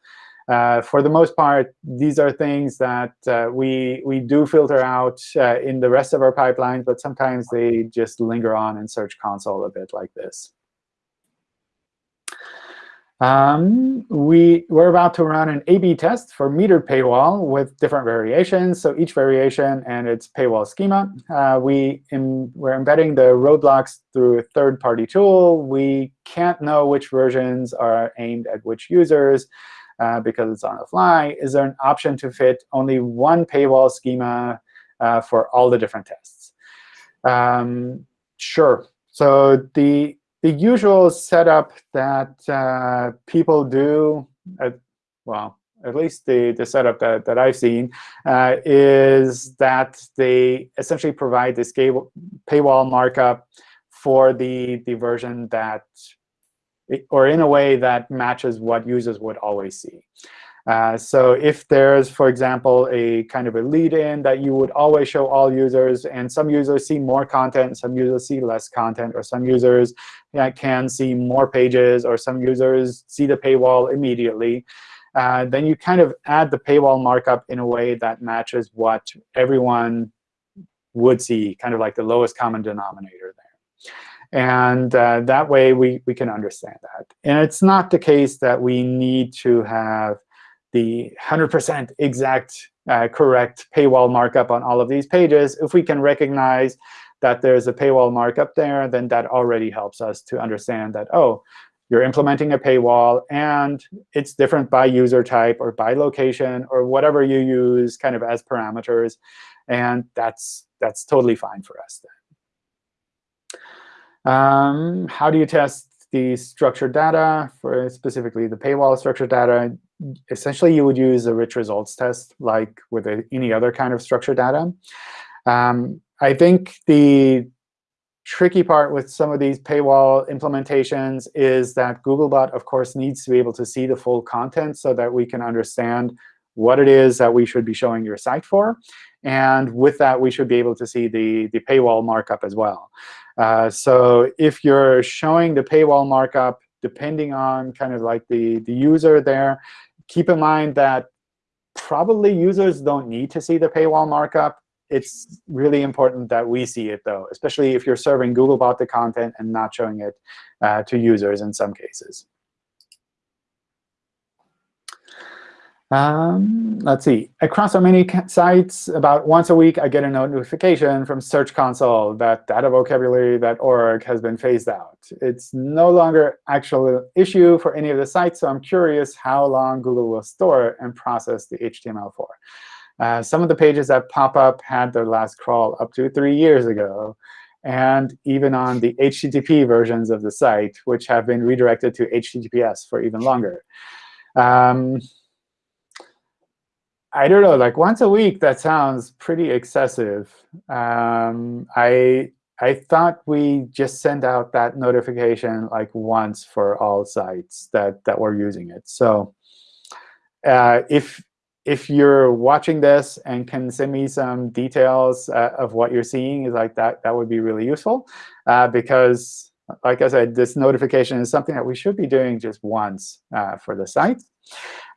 A: Uh, for the most part, these are things that uh, we, we do filter out uh, in the rest of our pipelines, but sometimes they just linger on in Search Console a bit like this. Um, we, we're about to run an A-B test for metered paywall with different variations. So each variation and its paywall schema. Uh, we we're embedding the roadblocks through a third-party tool. We can't know which versions are aimed at which users uh, because it's on the fly. Is there an option to fit only one paywall schema uh, for all the different tests? Um, sure. So the the usual setup that uh, people do, at, well, at least the, the setup that, that I've seen, uh, is that they essentially provide this paywall markup for the, the version that, or in a way that matches what users would always see. Uh, so if there's, for example, a kind of a lead-in that you would always show all users, and some users see more content, some users see less content, or some users can see more pages, or some users see the paywall immediately, uh, then you kind of add the paywall markup in a way that matches what everyone would see, kind of like the lowest common denominator there. And uh, that way, we, we can understand that. And it's not the case that we need to have the 100% exact uh, correct paywall markup on all of these pages, if we can recognize that there's a paywall markup there, then that already helps us to understand that, oh, you're implementing a paywall, and it's different by user type or by location or whatever you use kind of as parameters. And that's, that's totally fine for us then. Um, how do you test the structured data, for specifically the paywall structured data? essentially you would use a rich results test like with any other kind of structured data. Um, I think the tricky part with some of these paywall implementations is that Googlebot, of course, needs to be able to see the full content so that we can understand what it is that we should be showing your site for. And with that, we should be able to see the, the paywall markup as well. Uh, so if you're showing the paywall markup depending on kind of like the, the user there, keep in mind that probably users don't need to see the paywall markup. It's really important that we see it, though, especially if you're serving Googlebot the content and not showing it uh, to users in some cases. Um, let's see. Across our many sites, about once a week, I get a notification from Search Console that data datavocabulary.org has been phased out. It's no longer actual issue for any of the sites, so I'm curious how long Google will store and process the HTML for. Uh, some of the pages that pop up had their last crawl up to three years ago, and even on the HTTP versions of the site, which have been redirected to HTTPS for even longer. Um, I don't know, like once a week, that sounds pretty excessive. Um, I I thought we just send out that notification like once for all sites that that were using it. So uh, if if you're watching this and can send me some details uh, of what you're seeing, is like that that would be really useful uh, because, like I said, this notification is something that we should be doing just once uh, for the site.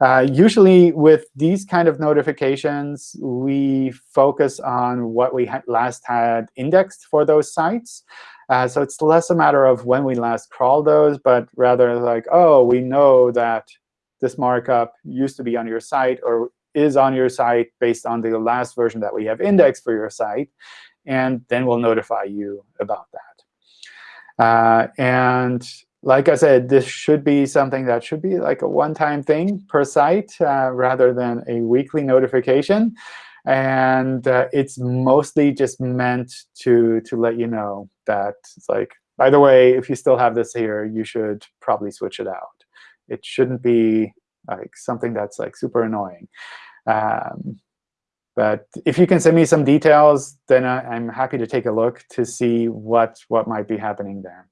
A: Uh, usually with these kind of notifications, we focus on what we had last had indexed for those sites. Uh, so it's less a matter of when we last crawled those, but rather like, oh, we know that this markup used to be on your site or is on your site based on the last version that we have indexed for your site. And then we'll notify you about that. Uh, and like I said, this should be something that should be like a one-time thing per site uh, rather than a weekly notification. And uh, it's mostly just meant to, to let you know that it's like, by the way, if you still have this here, you should probably switch it out. It shouldn't be like something that's like super annoying. Um, but if you can send me some details, then I, am happy to take a look to see what, what might be happening there.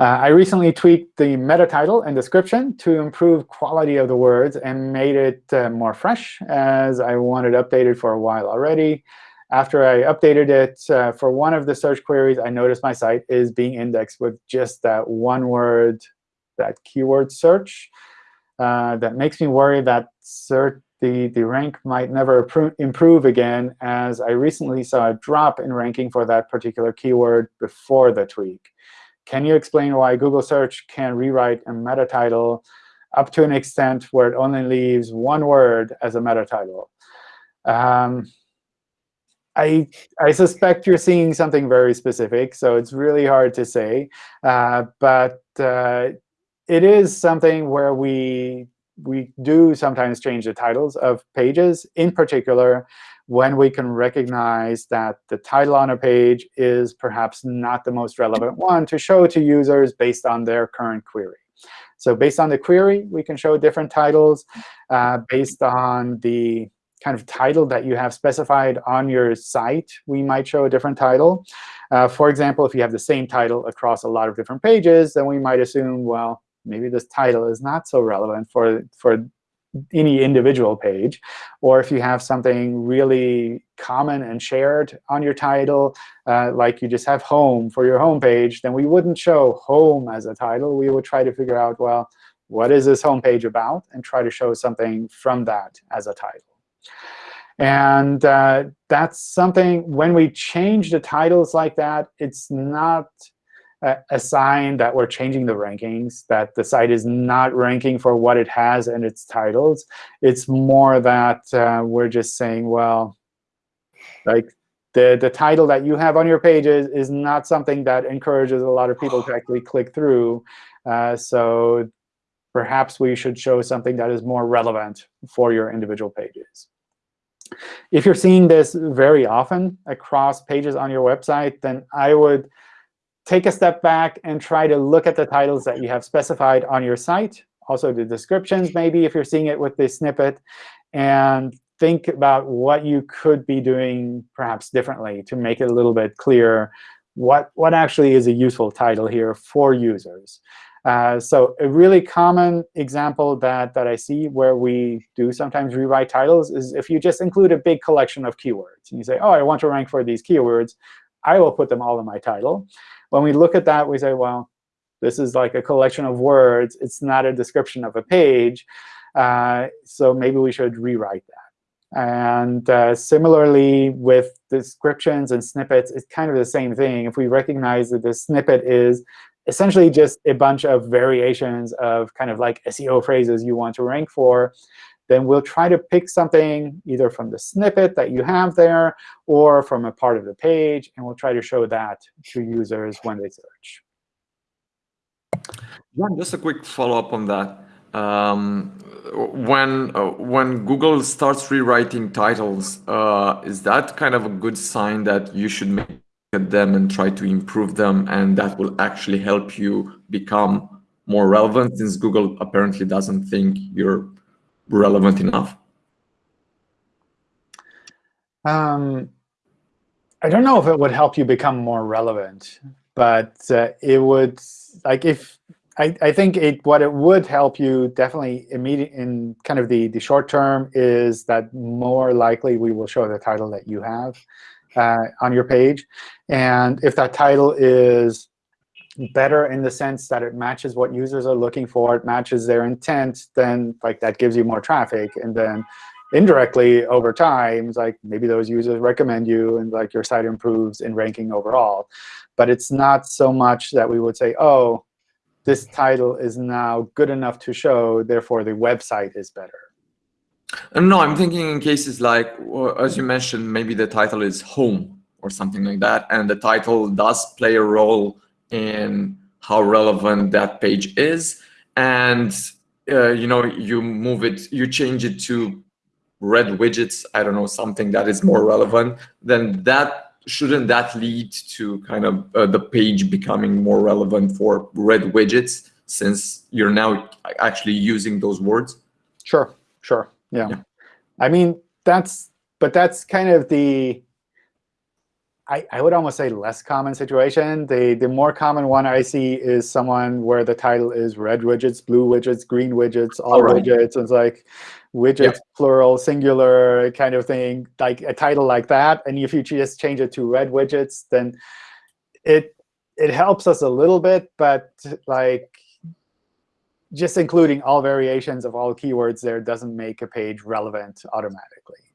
A: Uh, I recently tweaked the meta title and description to improve quality of the words and made it uh, more fresh, as I wanted updated for a while already. After I updated it uh, for one of the search queries, I noticed my site is being indexed with just that one word, that keyword search. Uh, that makes me worry that the, the rank might never improve again, as I recently saw a drop in ranking for that particular keyword before the tweak. Can you explain why Google Search can rewrite a meta title up to an extent where it only leaves one word as a meta title? Um, I, I suspect you're seeing something very specific, so it's really hard to say. Uh, but uh, it is something where we we do sometimes change the titles of pages, in particular when we can recognize that the title on a page is perhaps not the most relevant one to show to users based on their current query. So based on the query, we can show different titles. Uh, based on the kind of title that you have specified on your site, we might show a different title. Uh, for example, if you have the same title across a lot of different pages, then we might assume, well, maybe this title is not so relevant for, for any individual page. Or if you have something really common and shared on your title, uh, like you just have home for your home page, then we wouldn't show home as a title. We would try to figure out, well, what is this home page about, and try to show something from that as a title. And uh, that's something, when we change the titles like that, it's not a sign that we're changing the rankings, that the site is not ranking for what it has and its titles. It's more that uh, we're just saying, well, like the, the title that you have on your pages is not something that encourages a lot of people to actually click through. Uh, so perhaps we should show something that is more relevant for your individual pages. If you're seeing this very often across pages on your website, then I would take a step back and try to look at the titles that you have specified on your site, also the descriptions maybe if you're seeing it with the snippet, and think about what you could be doing perhaps differently to make it a little bit clearer what, what actually is a useful title here for users. Uh, so a really common example that, that I see where we do sometimes rewrite titles is if you just include a big collection of keywords. And you say, oh, I want to rank for these keywords. I will put them all in my title. When we look at that, we say, well, this is like a collection of words. It's not a description of a page. Uh, so maybe we should rewrite that. And uh, similarly, with descriptions and snippets, it's kind of the same thing. If we recognize that the snippet is essentially just a bunch of variations of kind of like SEO phrases you want to rank for, then we'll try to pick something either from the snippet that you have there or from a part of the page, and we'll try to show that to users when they search.
G: Just a quick follow-up on that. Um, when uh, when Google starts rewriting titles, uh, is that kind of a good sign that you should make at them and try to improve them, and that will actually help you become more relevant, since Google apparently doesn't think you're relevant enough?
A: Um, I don't know if it would help you become more relevant, but uh, it would like if I, I think it what it would help you definitely immediate in kind of the the short term is that more likely we will show the title that you have uh, on your page, and if that title is better in the sense that it matches what users are looking for, it matches their intent, then like that gives you more traffic. And then indirectly over time, like maybe those users recommend you and like your site improves in ranking overall. But it's not so much that we would say, oh, this title is now good enough to show, therefore the website is better.
G: Uh, no, I'm thinking in cases like, as you mentioned, maybe the title is home or something like that, and the title does play a role in how relevant that page is. And uh, you know, you move it, you change it to red widgets, I don't know, something that is more relevant, then that shouldn't that lead to kind of uh, the page becoming more relevant for red widgets since you're now actually using those words?
A: Sure, sure, yeah. yeah. I mean, that's, but that's kind of the, I, I would almost say less common situation. The, the more common one I see is someone where the title is red widgets, blue widgets, green widgets, all right. widgets. It's like widgets, yeah. plural, singular kind of thing, like a title like that. And if you just change it to red widgets, then it it helps us a little bit. But like just including all variations of all keywords there doesn't make a page relevant automatically.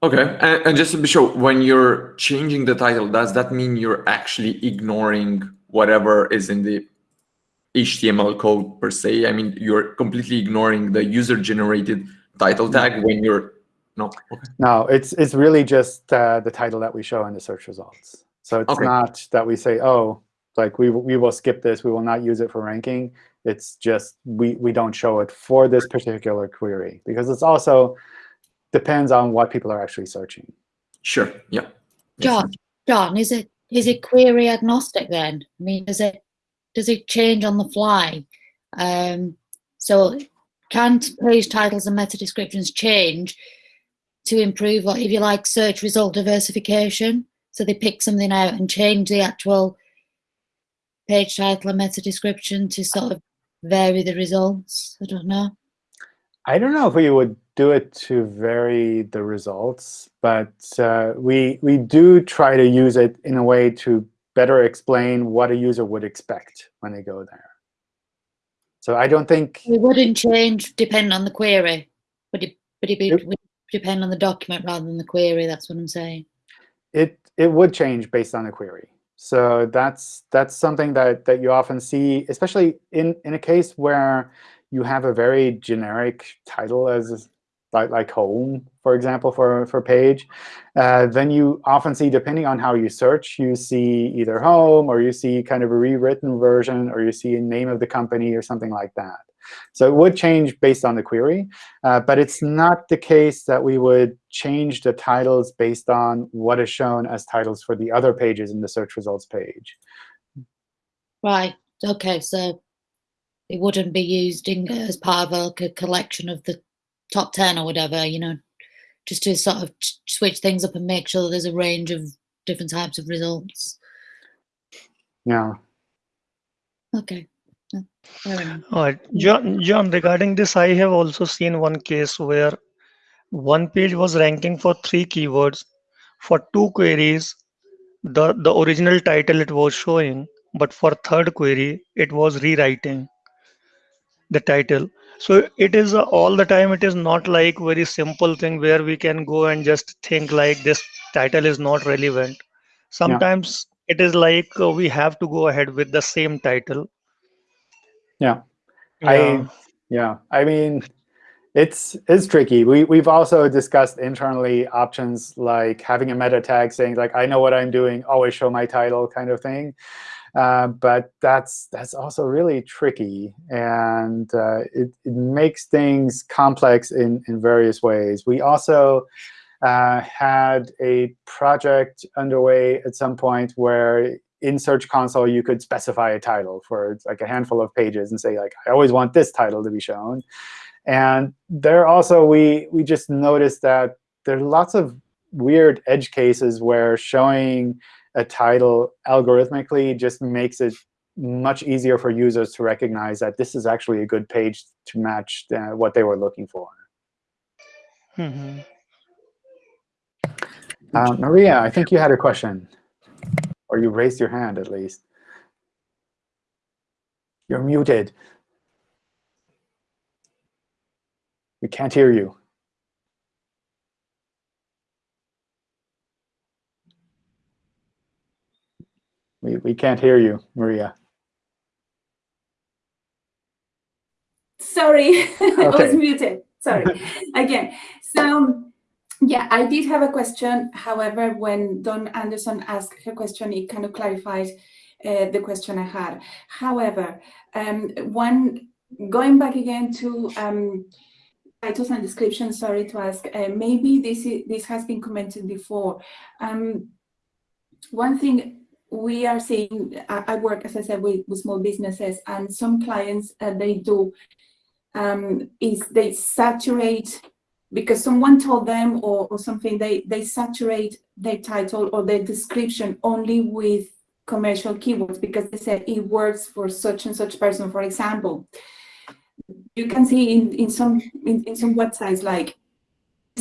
G: Okay, and, and, just to be sure, when you're changing the title, does that mean you're actually ignoring whatever is in the HTML code per se? I mean, you're completely ignoring the user-generated title tag when you're no. Okay.
A: No, it's it's really just uh, the title that we show in the search results. So it's okay. not that we say, oh, like we we will skip this, we will not use it for ranking. It's just we we don't show it for this particular query because it's also depends on what people are actually searching.
G: Sure. Yeah.
H: John, John, is it is it query agnostic then? I mean, does it does it change on the fly? Um, so can page titles and meta descriptions change to improve, like if you like, search result diversification? So they pick something out and change the actual page title and meta description to sort of vary the results. I don't know.
A: I don't know if we would do it to vary the results, but uh, we we do try to use it in a way to better explain what a user would expect when they go there. So I don't think
H: it wouldn't change depend on the query, but it but it, it would depend on the document rather than the query. That's what I'm saying.
A: It it would change based on the query. So that's that's something that that you often see, especially in in a case where you have a very generic title as like, like home, for example, for, for page, uh, then you often see, depending on how you search, you see either home or you see kind of a rewritten version or you see a name of the company or something like that. So it would change based on the query, uh, but it's not the case that we would change the titles based on what is shown as titles for the other pages in the search results page.
H: Right. OK, so it wouldn't be used in, as part of a collection of the top 10 or whatever, you know, just to sort of switch things up and make sure there's a range of different types of results.
A: Yeah.
H: Okay.
I: Um, All right, John, John, regarding this, I have also seen one case where one page was ranking for three keywords for two queries. The, the original title it was showing, but for third query, it was rewriting the title so it is uh, all the time it is not like very simple thing where we can go and just think like this title is not relevant sometimes it is like uh, we have to go ahead with the same title.
A: Yeah.
I: Yeah.
A: I yeah. I mean, it's it's tricky. We we've also discussed internally options like having a meta tag saying like I know what I'm doing, always show my title kind of thing. Uh, but that's that's also really tricky, and uh, it, it makes things complex in, in various ways. We also uh, had a project underway at some point where in Search Console you could specify a title for like a handful of pages and say like I always want this title to be shown. And there also we we just noticed that there are lots of weird edge cases where showing a title algorithmically just makes it much easier for users to recognize that this is actually a good page to match uh, what they were looking for.
I: Mhm.
A: Uh, Maria, I think you had a question, or you raised your hand at least. You're muted. We can't hear you. We, we can't hear you, Maria.
J: Sorry, I was muted. Sorry. Again, so yeah, I did have a question. However, when Don Anderson asked her question, it kind of clarified uh, the question I had. However, um, one going back again to um, titles and descriptions. Sorry to ask. Uh, maybe this is, this has been commented before. Um, one thing we are seeing, I, work, as I said, with, with small businesses, and some clients uh, they do um, is they saturate because someone told them or, or something, they, they saturate their title or their description only with commercial keywords because they said it works for such and such person. For example, you can see in, in some in, in some websites like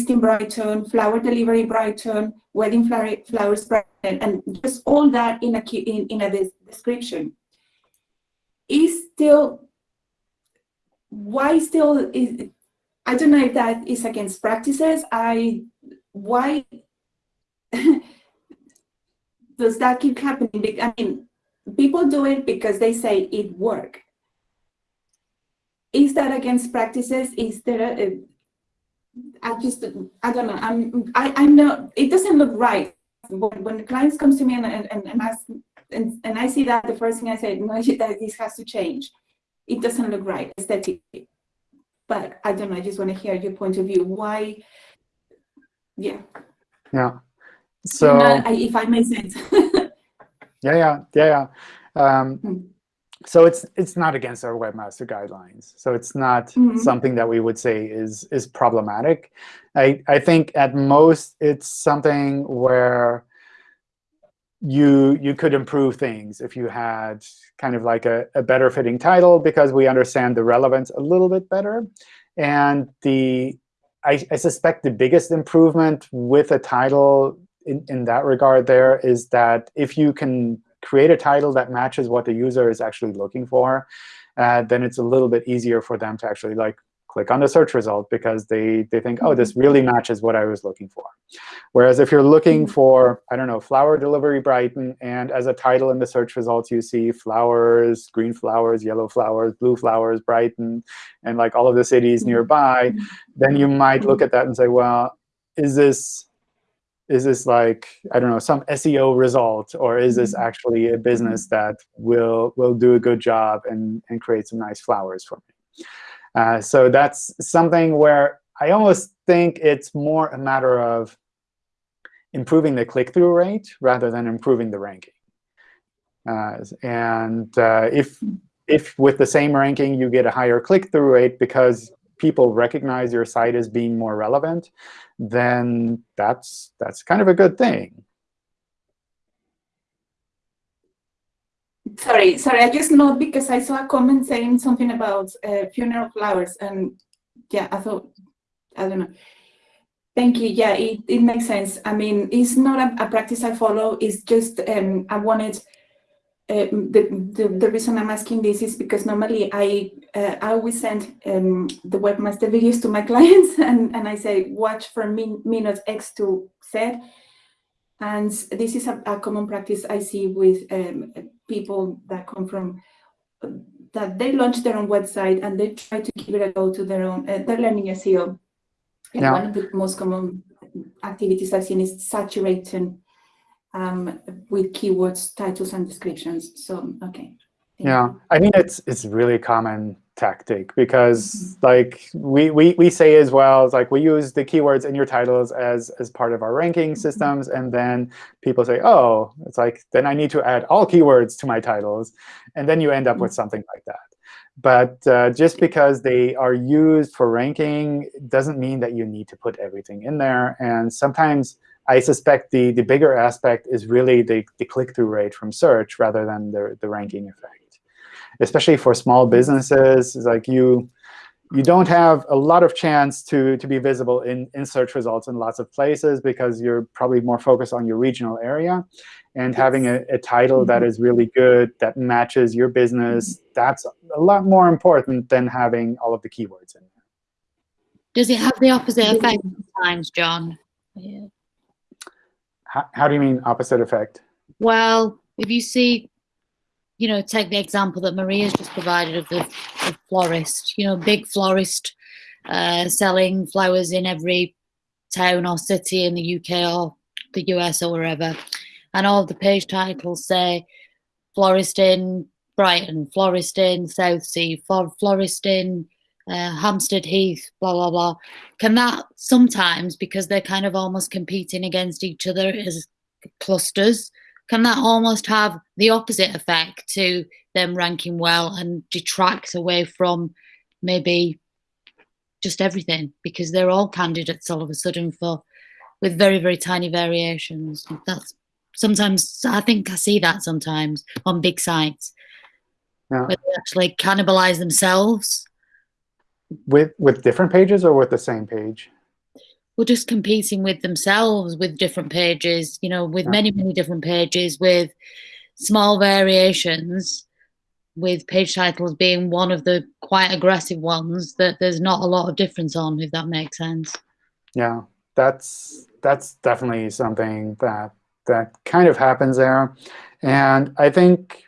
J: in Brighton, flower delivery Brighton, wedding flower, flowers Brighton, and just all that in a in, in a description. Is still why still is I don't know if that is against practices. I why does that keep happening? I mean, people do it because they say it work. Is that against practices? Is there a I just I don't know. I'm I I know it doesn't look right when, when the clients comes to me and and, and, ask and, and I see that the first thing I say no that this has to change. It doesn't look right aesthetically. But I don't know. I just want to hear your point of view. Why? Yeah.
A: Yeah. So
J: I- if I make sense.
A: yeah, yeah, yeah, yeah. Um,
J: Hmm.
A: So it's it's not against our webmaster guidelines. So it's not
J: Mhm.
A: something that we would say is is problematic. I I think at most it's something where you you could improve things if you had kind of like a, a better fitting title because we understand the relevance a little bit better. And the I, I suspect the biggest improvement with a title in, in that regard there is that if you can create a title that matches what the user is actually looking for, uh, then it's a little bit easier for them to actually like click on the search result because they, they think, oh, this mm-hmm. really matches what I was looking for. Whereas if you're looking mm-hmm. for, I don't know, flower delivery Brighton, and as a title in the search results, you see flowers, green flowers, yellow flowers, blue flowers, Brighton, and like all of the cities mm-hmm. nearby, then you might look at that and say, well, is this is this like I don't know some SEO result, or is this actually a business that will will do a good job and and create some nice flowers for me? Uh, so that's something where I almost think it's more a matter of improving the click-through rate rather than improving the ranking. Uh, and uh, if if with the same ranking you get a higher click-through rate because people recognize your site as being more relevant, then that's that's kind of a good thing.
J: Sorry, sorry. I just know because I saw a comment saying something about uh, funeral flowers, and yeah, I thought I don't know. Thank you. Yeah, it, it makes sense. I mean, it's not a, a practice I follow. It's just um, I wanted. Um, the, the the reason I'm asking this is because normally I uh, I always send um, the webmaster videos to my clients, and and I say watch from min, minute X to Z. And this is a, a common practice I see with um, people that come from that they launch their own website and they try to give it a go to their own. Uh, they're learning SEO, and
A: Yeah.
J: one of the most common activities I've seen is saturating um, with keywords, titles, and descriptions. So okay. Thank
A: Yeah,
J: you.
A: I mean it's it's really common tactic because like we, we we say as well it's like we use the keywords in your titles as as part of our ranking systems and then people say oh it's like then I need to add all keywords to my titles and then you end up with something like that. But uh, just because they are used for ranking doesn't mean that you need to put everything in there. And sometimes I suspect the, the bigger aspect is really the, the click-through rate from search rather than the, the ranking effect. Especially for small businesses, it's like you you don't have a lot of chance to, to be visible in, in search results in lots of places because you're probably more focused on your regional area. And having a, a title that mm-hmm. is really good, that matches your business, mm-hmm. that's a lot more important than having all of the keywords in there.
H: Does it have the opposite effect sometimes, John? Yeah.
A: How, how do you mean opposite effect?
H: Well, if you see, you know, take the example that Maria's just provided of the florist, you know, big florist uh, selling flowers in every town or city in the UK or the US or wherever. And all the page titles say florist in Brighton, florist in Southsea, flor- florist in uh, Hampstead Heath, blah, blah, blah. Can that sometimes, because they're kind of almost competing against each other as clusters, can that almost have the opposite effect to them ranking well and detract away from maybe just everything because they're all candidates all of a sudden for with very very tiny variations that's sometimes i think i see that sometimes on big sites
A: Yeah.
H: where they actually cannibalize themselves
A: With, with different pages or with the same page?
H: we're just competing with themselves with different pages, you know, with
A: Yeah.
H: many, many different pages, with small variations, with page titles being one of the quite aggressive ones that there's not a lot of difference on, if that makes sense.
A: Yeah, that's that's definitely something that that kind of happens there, and I think.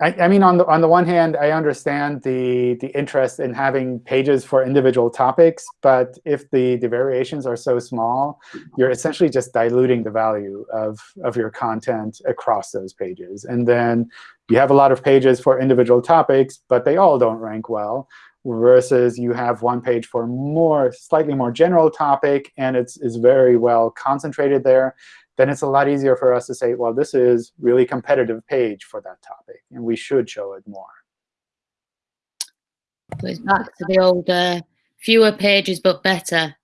A: I, I mean, on the on the one hand, I understand the the interest in having pages for individual topics, but if the the variations are so small, you're essentially just diluting the value of of your content across those pages, and then you have a lot of pages for individual topics, but they all don't rank well versus you have one page for more, slightly more general topic, and it's, is very well concentrated there, then it's a lot easier for us to say, well, this is really competitive page for that topic, and we should show it more.
H: So it's back to the old uh, fewer pages but better.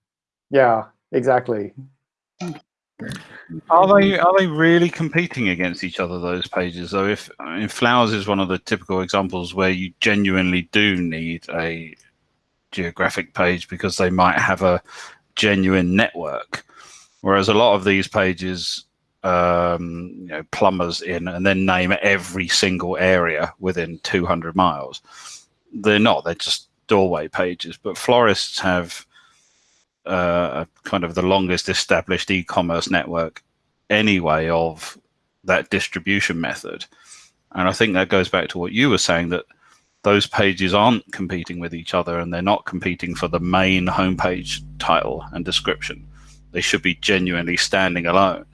A: Yeah, exactly.
K: Are they are they really competing against each other? Those pages, though. If I mean, flowers is one of the typical examples where you genuinely do need a geographic page because they might have a genuine network, whereas a lot of these pages, um, you know, plumbers in and then name every single area within 200 miles. They're not. They're just doorway pages. But florists have uh, kind of the longest established e-commerce network anyway of that distribution method. And I think that goes back to what you were saying that those pages aren't competing with each other and they're not competing for the main homepage title and description. They should be genuinely standing alone.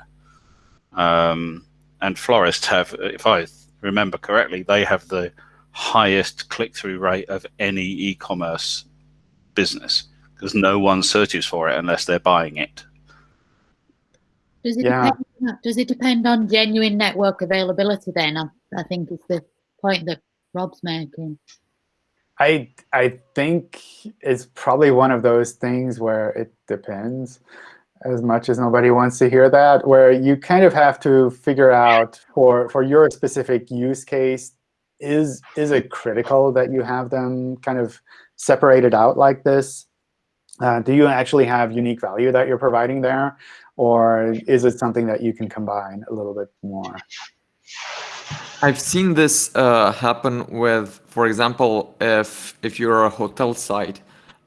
K: Um, and florists have, if I remember correctly, they have the highest click-through rate of any e-commerce business because no one searches for it unless they're buying it.
H: Does it,
A: Yeah.
H: depend, does it depend on genuine network availability then? I, I think it's the point that Rob's making.
A: I I think it's probably one of those things where it depends, as much as nobody wants to hear that, where you kind of have to figure out for for your specific use case, is is it critical that you have them kind of separated out like this? Uh, do you actually have unique value that you're providing there, or is it something that you can combine a little bit more?
G: I've seen this uh, happen with, for example, if if you're a hotel site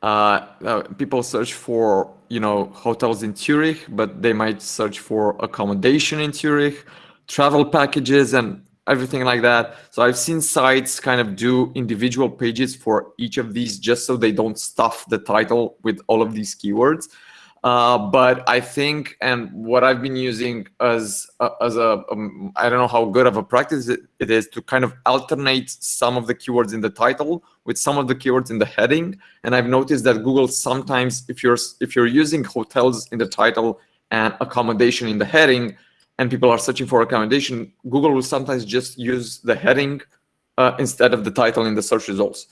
G: uh, uh, people search for you know hotels in Zurich, but they might search for accommodation in Zurich, travel packages, and everything like that. So I've seen sites kind of do individual pages for each of these just so they don't stuff the title with all of these keywords. Uh, but I think, and what I've been using as as a um, I don't know how good of a practice it, it is to kind of alternate some of the keywords in the title with some of the keywords in the heading. And I've noticed that Google sometimes, if you're if you're using hotels in the title and accommodation in the heading, and people are searching for accommodation, Google will sometimes just use the heading uh, instead of the title in the search results,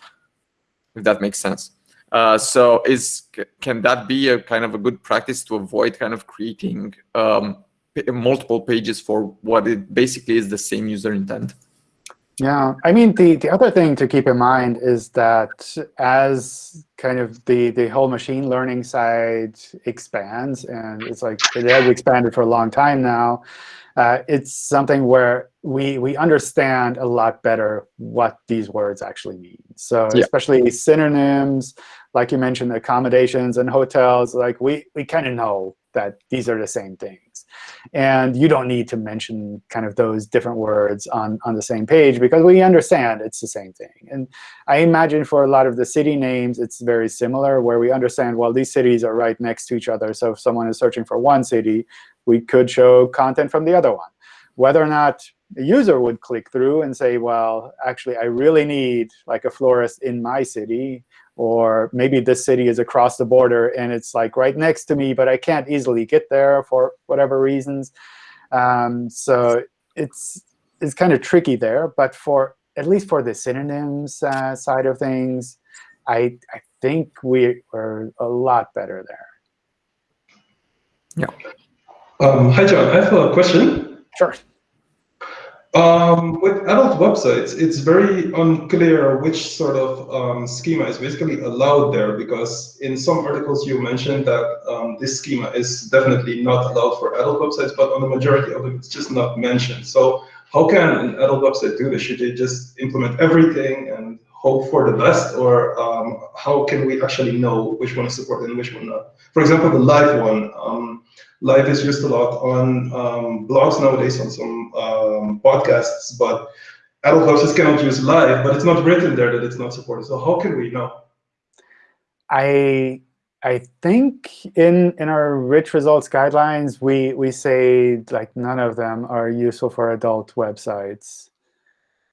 G: if that makes sense. Uh, so is can that be a kind of a good practice to avoid kind of creating um, multiple pages for what it basically is the same user intent?
A: Yeah, I mean, the, the other thing to keep in mind is that as kind of the, the whole machine learning side expands, and it's like it has expanded for a long time now, uh, it's something where we we understand a lot better what these words actually mean. So yeah. especially synonyms, like you mentioned, accommodations and hotels, like we, we kind of know that these are the same things. And you don't need to mention kind of those different words on, on the same page because we understand it's the same thing. And I imagine for a lot of the city names, it's very similar, where we understand, well, these cities are right next to each other. So if someone is searching for one city, we could show content from the other one. Whether or not a user would click through and say, well, actually, I really need like a florist in my city, or maybe this city is across the border and it's like right next to me, but I can't easily get there for whatever reasons. Um, so it's it's kind of tricky there. But for at least for the synonyms uh, side of things, I I think we are a lot better there.
G: Yeah.
L: Um, hi, John. I have a question.
A: Sure.
L: Um, with adult websites, it's very unclear which sort of um, schema is basically allowed there because in some articles you mentioned that um, this schema is definitely not allowed for adult websites, but on the majority of them it's just not mentioned. So how can an adult website do this? Should they just implement everything and hope for the best, or um, how can we actually know which one is supported and which one not? For example, the live one. Live is used a lot on um, blogs nowadays, on some um, podcasts, but adult websites cannot use live, but it's not written there that it's not supported. So how can we know?
A: I I think in in our rich results guidelines, we we say like none of them are useful for adult websites.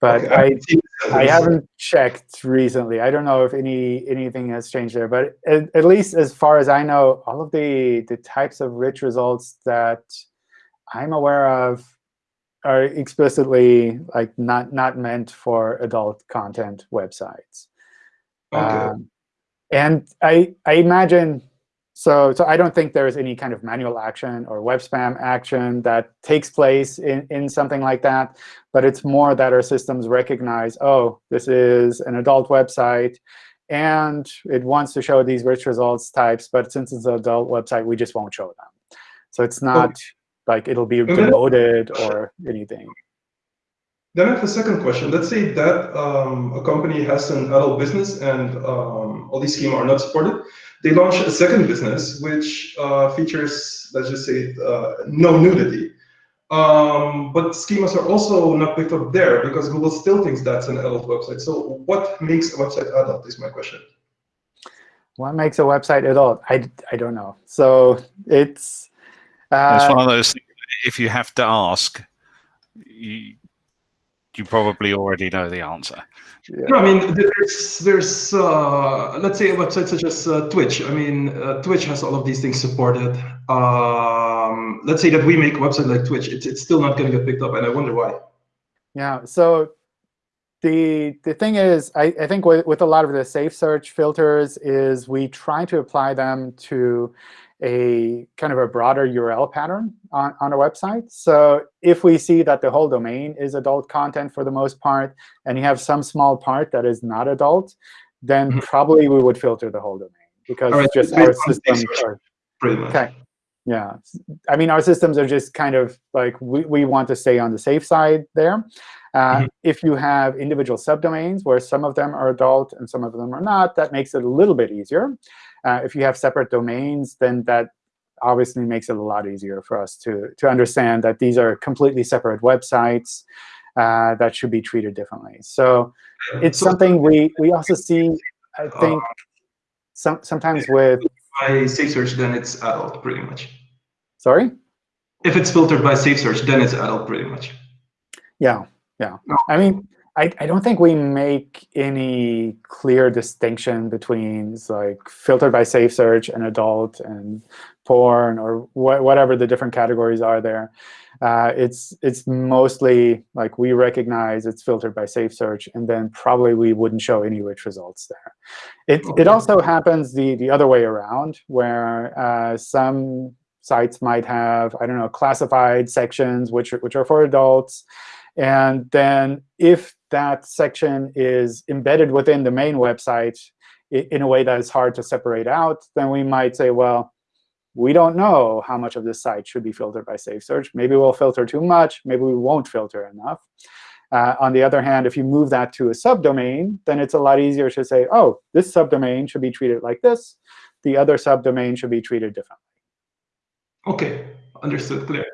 A: But okay. I I haven't checked recently. I don't know if any anything has changed there. But at, at, least as far as I know, all of the the types of rich results that I'm aware of are explicitly like not not meant for adult content websites.
L: Okay. Um,
A: and I I imagine so, so I don't think there's any kind of manual action or web spam action that takes place in, in something like that. But it's more that our systems recognize, oh, this is an adult website, and it wants to show these rich results types. But since it's an adult website, we just won't show them. So it's not okay. like it'll be demoted or anything.
L: Then I have a second question. Let's say that um, a company has an adult business and um, all these schemes are not supported they launched a second business which uh, features, let's just say, uh, no nudity. Um, but schemas are also not picked up there because Google still thinks that's an adult website. So what makes a website adult is my question.
A: What makes a website adult? I, I don't know. So it's...
K: Uh, it's one of those things, if you have to ask, you, you probably already know the answer.
L: Yeah. No, I mean, there's, there's uh, let's say a website such as uh, Twitch. I mean, uh, Twitch has all of these things supported. Um, let's say that we make a website like Twitch, it's, it's still not going to get picked up, and I wonder why.
A: Yeah, so the the thing is, I, I think with, with a lot of the safe search filters is we try to apply them to a kind of a broader URL pattern on, on a website. So if we see that the whole domain is adult content for the most part, and you have some small part that is not adult, then mm -hmm. probably we would filter the whole domain because right. just our systems are
L: pretty much. Okay.
A: Yeah, I mean, our systems are just kind of like we, we want to stay on the safe side there. Uh, If you have individual subdomains where some of them are adult and some of them are not, that makes it a little bit easier. Uh, if you have separate domains, then that obviously makes it a lot easier for us to, to understand that these are completely separate websites uh, that should be treated differently. So it's something we, we also see, I think, some, sometimes with...
L: By safe search, then it's adult, pretty much.
A: Sorry?
L: If it's filtered by safe search, then it's adult, pretty much.
A: Yeah, yeah. I mean, I, I don't think we make any clear distinction between like filtered by safe search and adult and porn or wh whatever the different categories are there. Uh, it's it's mostly like we recognize it's filtered by safe search, and then probably we wouldn't show any rich results there. It it also happens the the other way around, where uh, some sites might have I don't know classified sections which which are for adults, and then if that section is embedded within the main website in a way that is hard to separate out, then we might say, well, we don't know how much of this site should be filtered by safe search. Maybe we'll filter too much. Maybe we won't filter enough. Uh, on the other hand, if you move that to a subdomain, then it's a lot easier to say, oh, this subdomain should be treated like this. The other subdomain should be treated differently.
L: OK, understood, clear.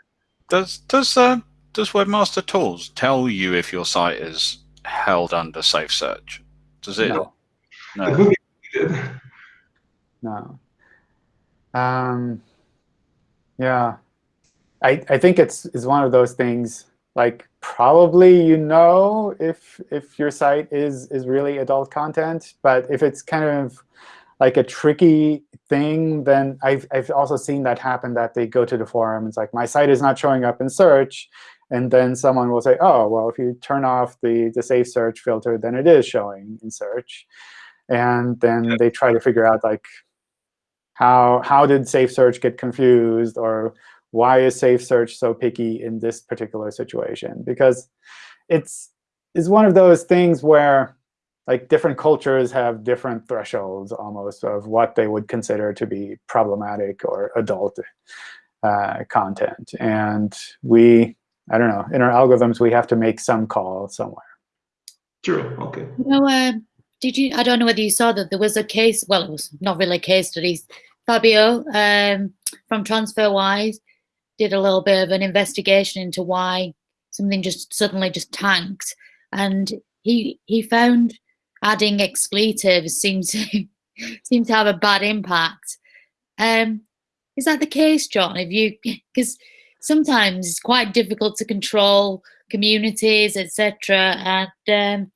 K: Does does uh, does Webmaster Tools tell you if your site is held under safe search? Does it?
A: No.
K: No.
A: No. Um, yeah, I I think it's is one of those things like probably you know if if your site is is really adult content, but if it's kind of like a tricky thing, then I've I've also seen that happen that they go to the forum. It's like my site is not showing up in search, and then someone will say, oh, well, if you turn off the, the safe search filter, then it is showing in search. And then they try to figure out, like, how, how did safe search get confused? Or why is safe search so picky in this particular situation? Because it's, it's one of those things where like different cultures have different thresholds almost of what they would consider to be problematic or adult uh, content. And we I don't know, in our algorithms, we have to make some call somewhere.
L: True, OK.
H: No, uh, did you, I don't know whether you saw that there was a case, well, it was not really a case study. Fabio um, from TransferWise did a little bit of an investigation into why something just suddenly just tanked. And he he found adding expletives seemed to seemed to have a bad impact. Um, is that the case, John? If you because sometimes it's quite difficult to control communities, etc. And um,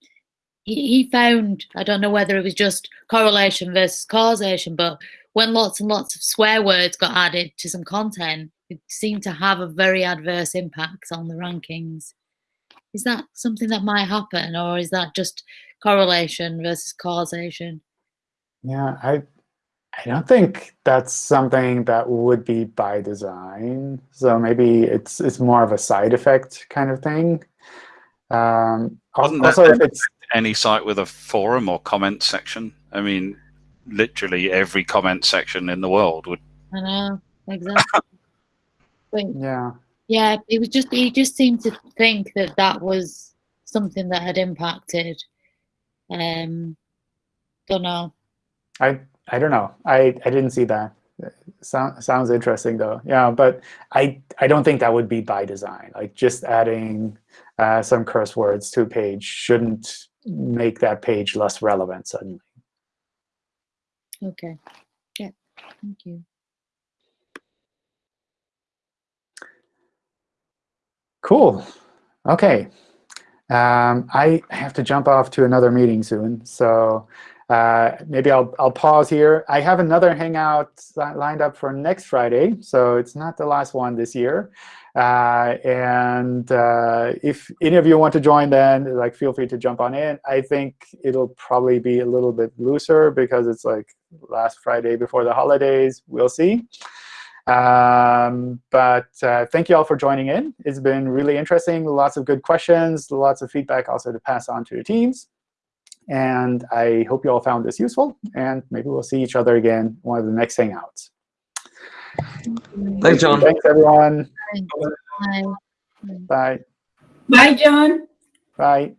H: he, he found, I don't know whether it was just correlation versus causation, but when lots and lots of swear words got added to some content, it seemed to have a very adverse impact on the rankings. Is that something that might happen, or is that just correlation versus causation?
A: Yeah, I I don't think that's something that would be by design. So maybe it's it's more of a side effect kind of thing. Um, also, if it's
K: any site with a forum or comment section, I mean, literally every comment section in the world would.
H: I know exactly.
A: yeah.
H: Yeah, it was just he just seemed to think that that was something that had impacted. Um, don't know.
A: I I don't know. I, I didn't see that. Sound, sounds interesting though. Yeah, but I I don't think that would be by design. Like just adding uh, some curse words to a page shouldn't make that page less relevant suddenly.
H: Okay. Yeah. Thank you.
A: Cool. Okay. Um, I have to jump off to another meeting soon, so uh, maybe I'll, I'll pause here. I have another Hangout lined up for next Friday, so it's not the last one this year. Uh, and uh, if any of you want to join then, like feel free to jump on in. I think it'll probably be a little bit looser because it's like last Friday before the holidays. We'll see. Um, but uh, thank you all for joining in. It's been really interesting. Lots of good questions, lots of feedback also to pass on to the teams. And I hope you all found this useful. And maybe we'll see each other again one of the next Hangouts.
G: Thanks, John.
A: Thanks, everyone.
H: Bye.
A: Bye.
J: Bye, John.
A: Bye.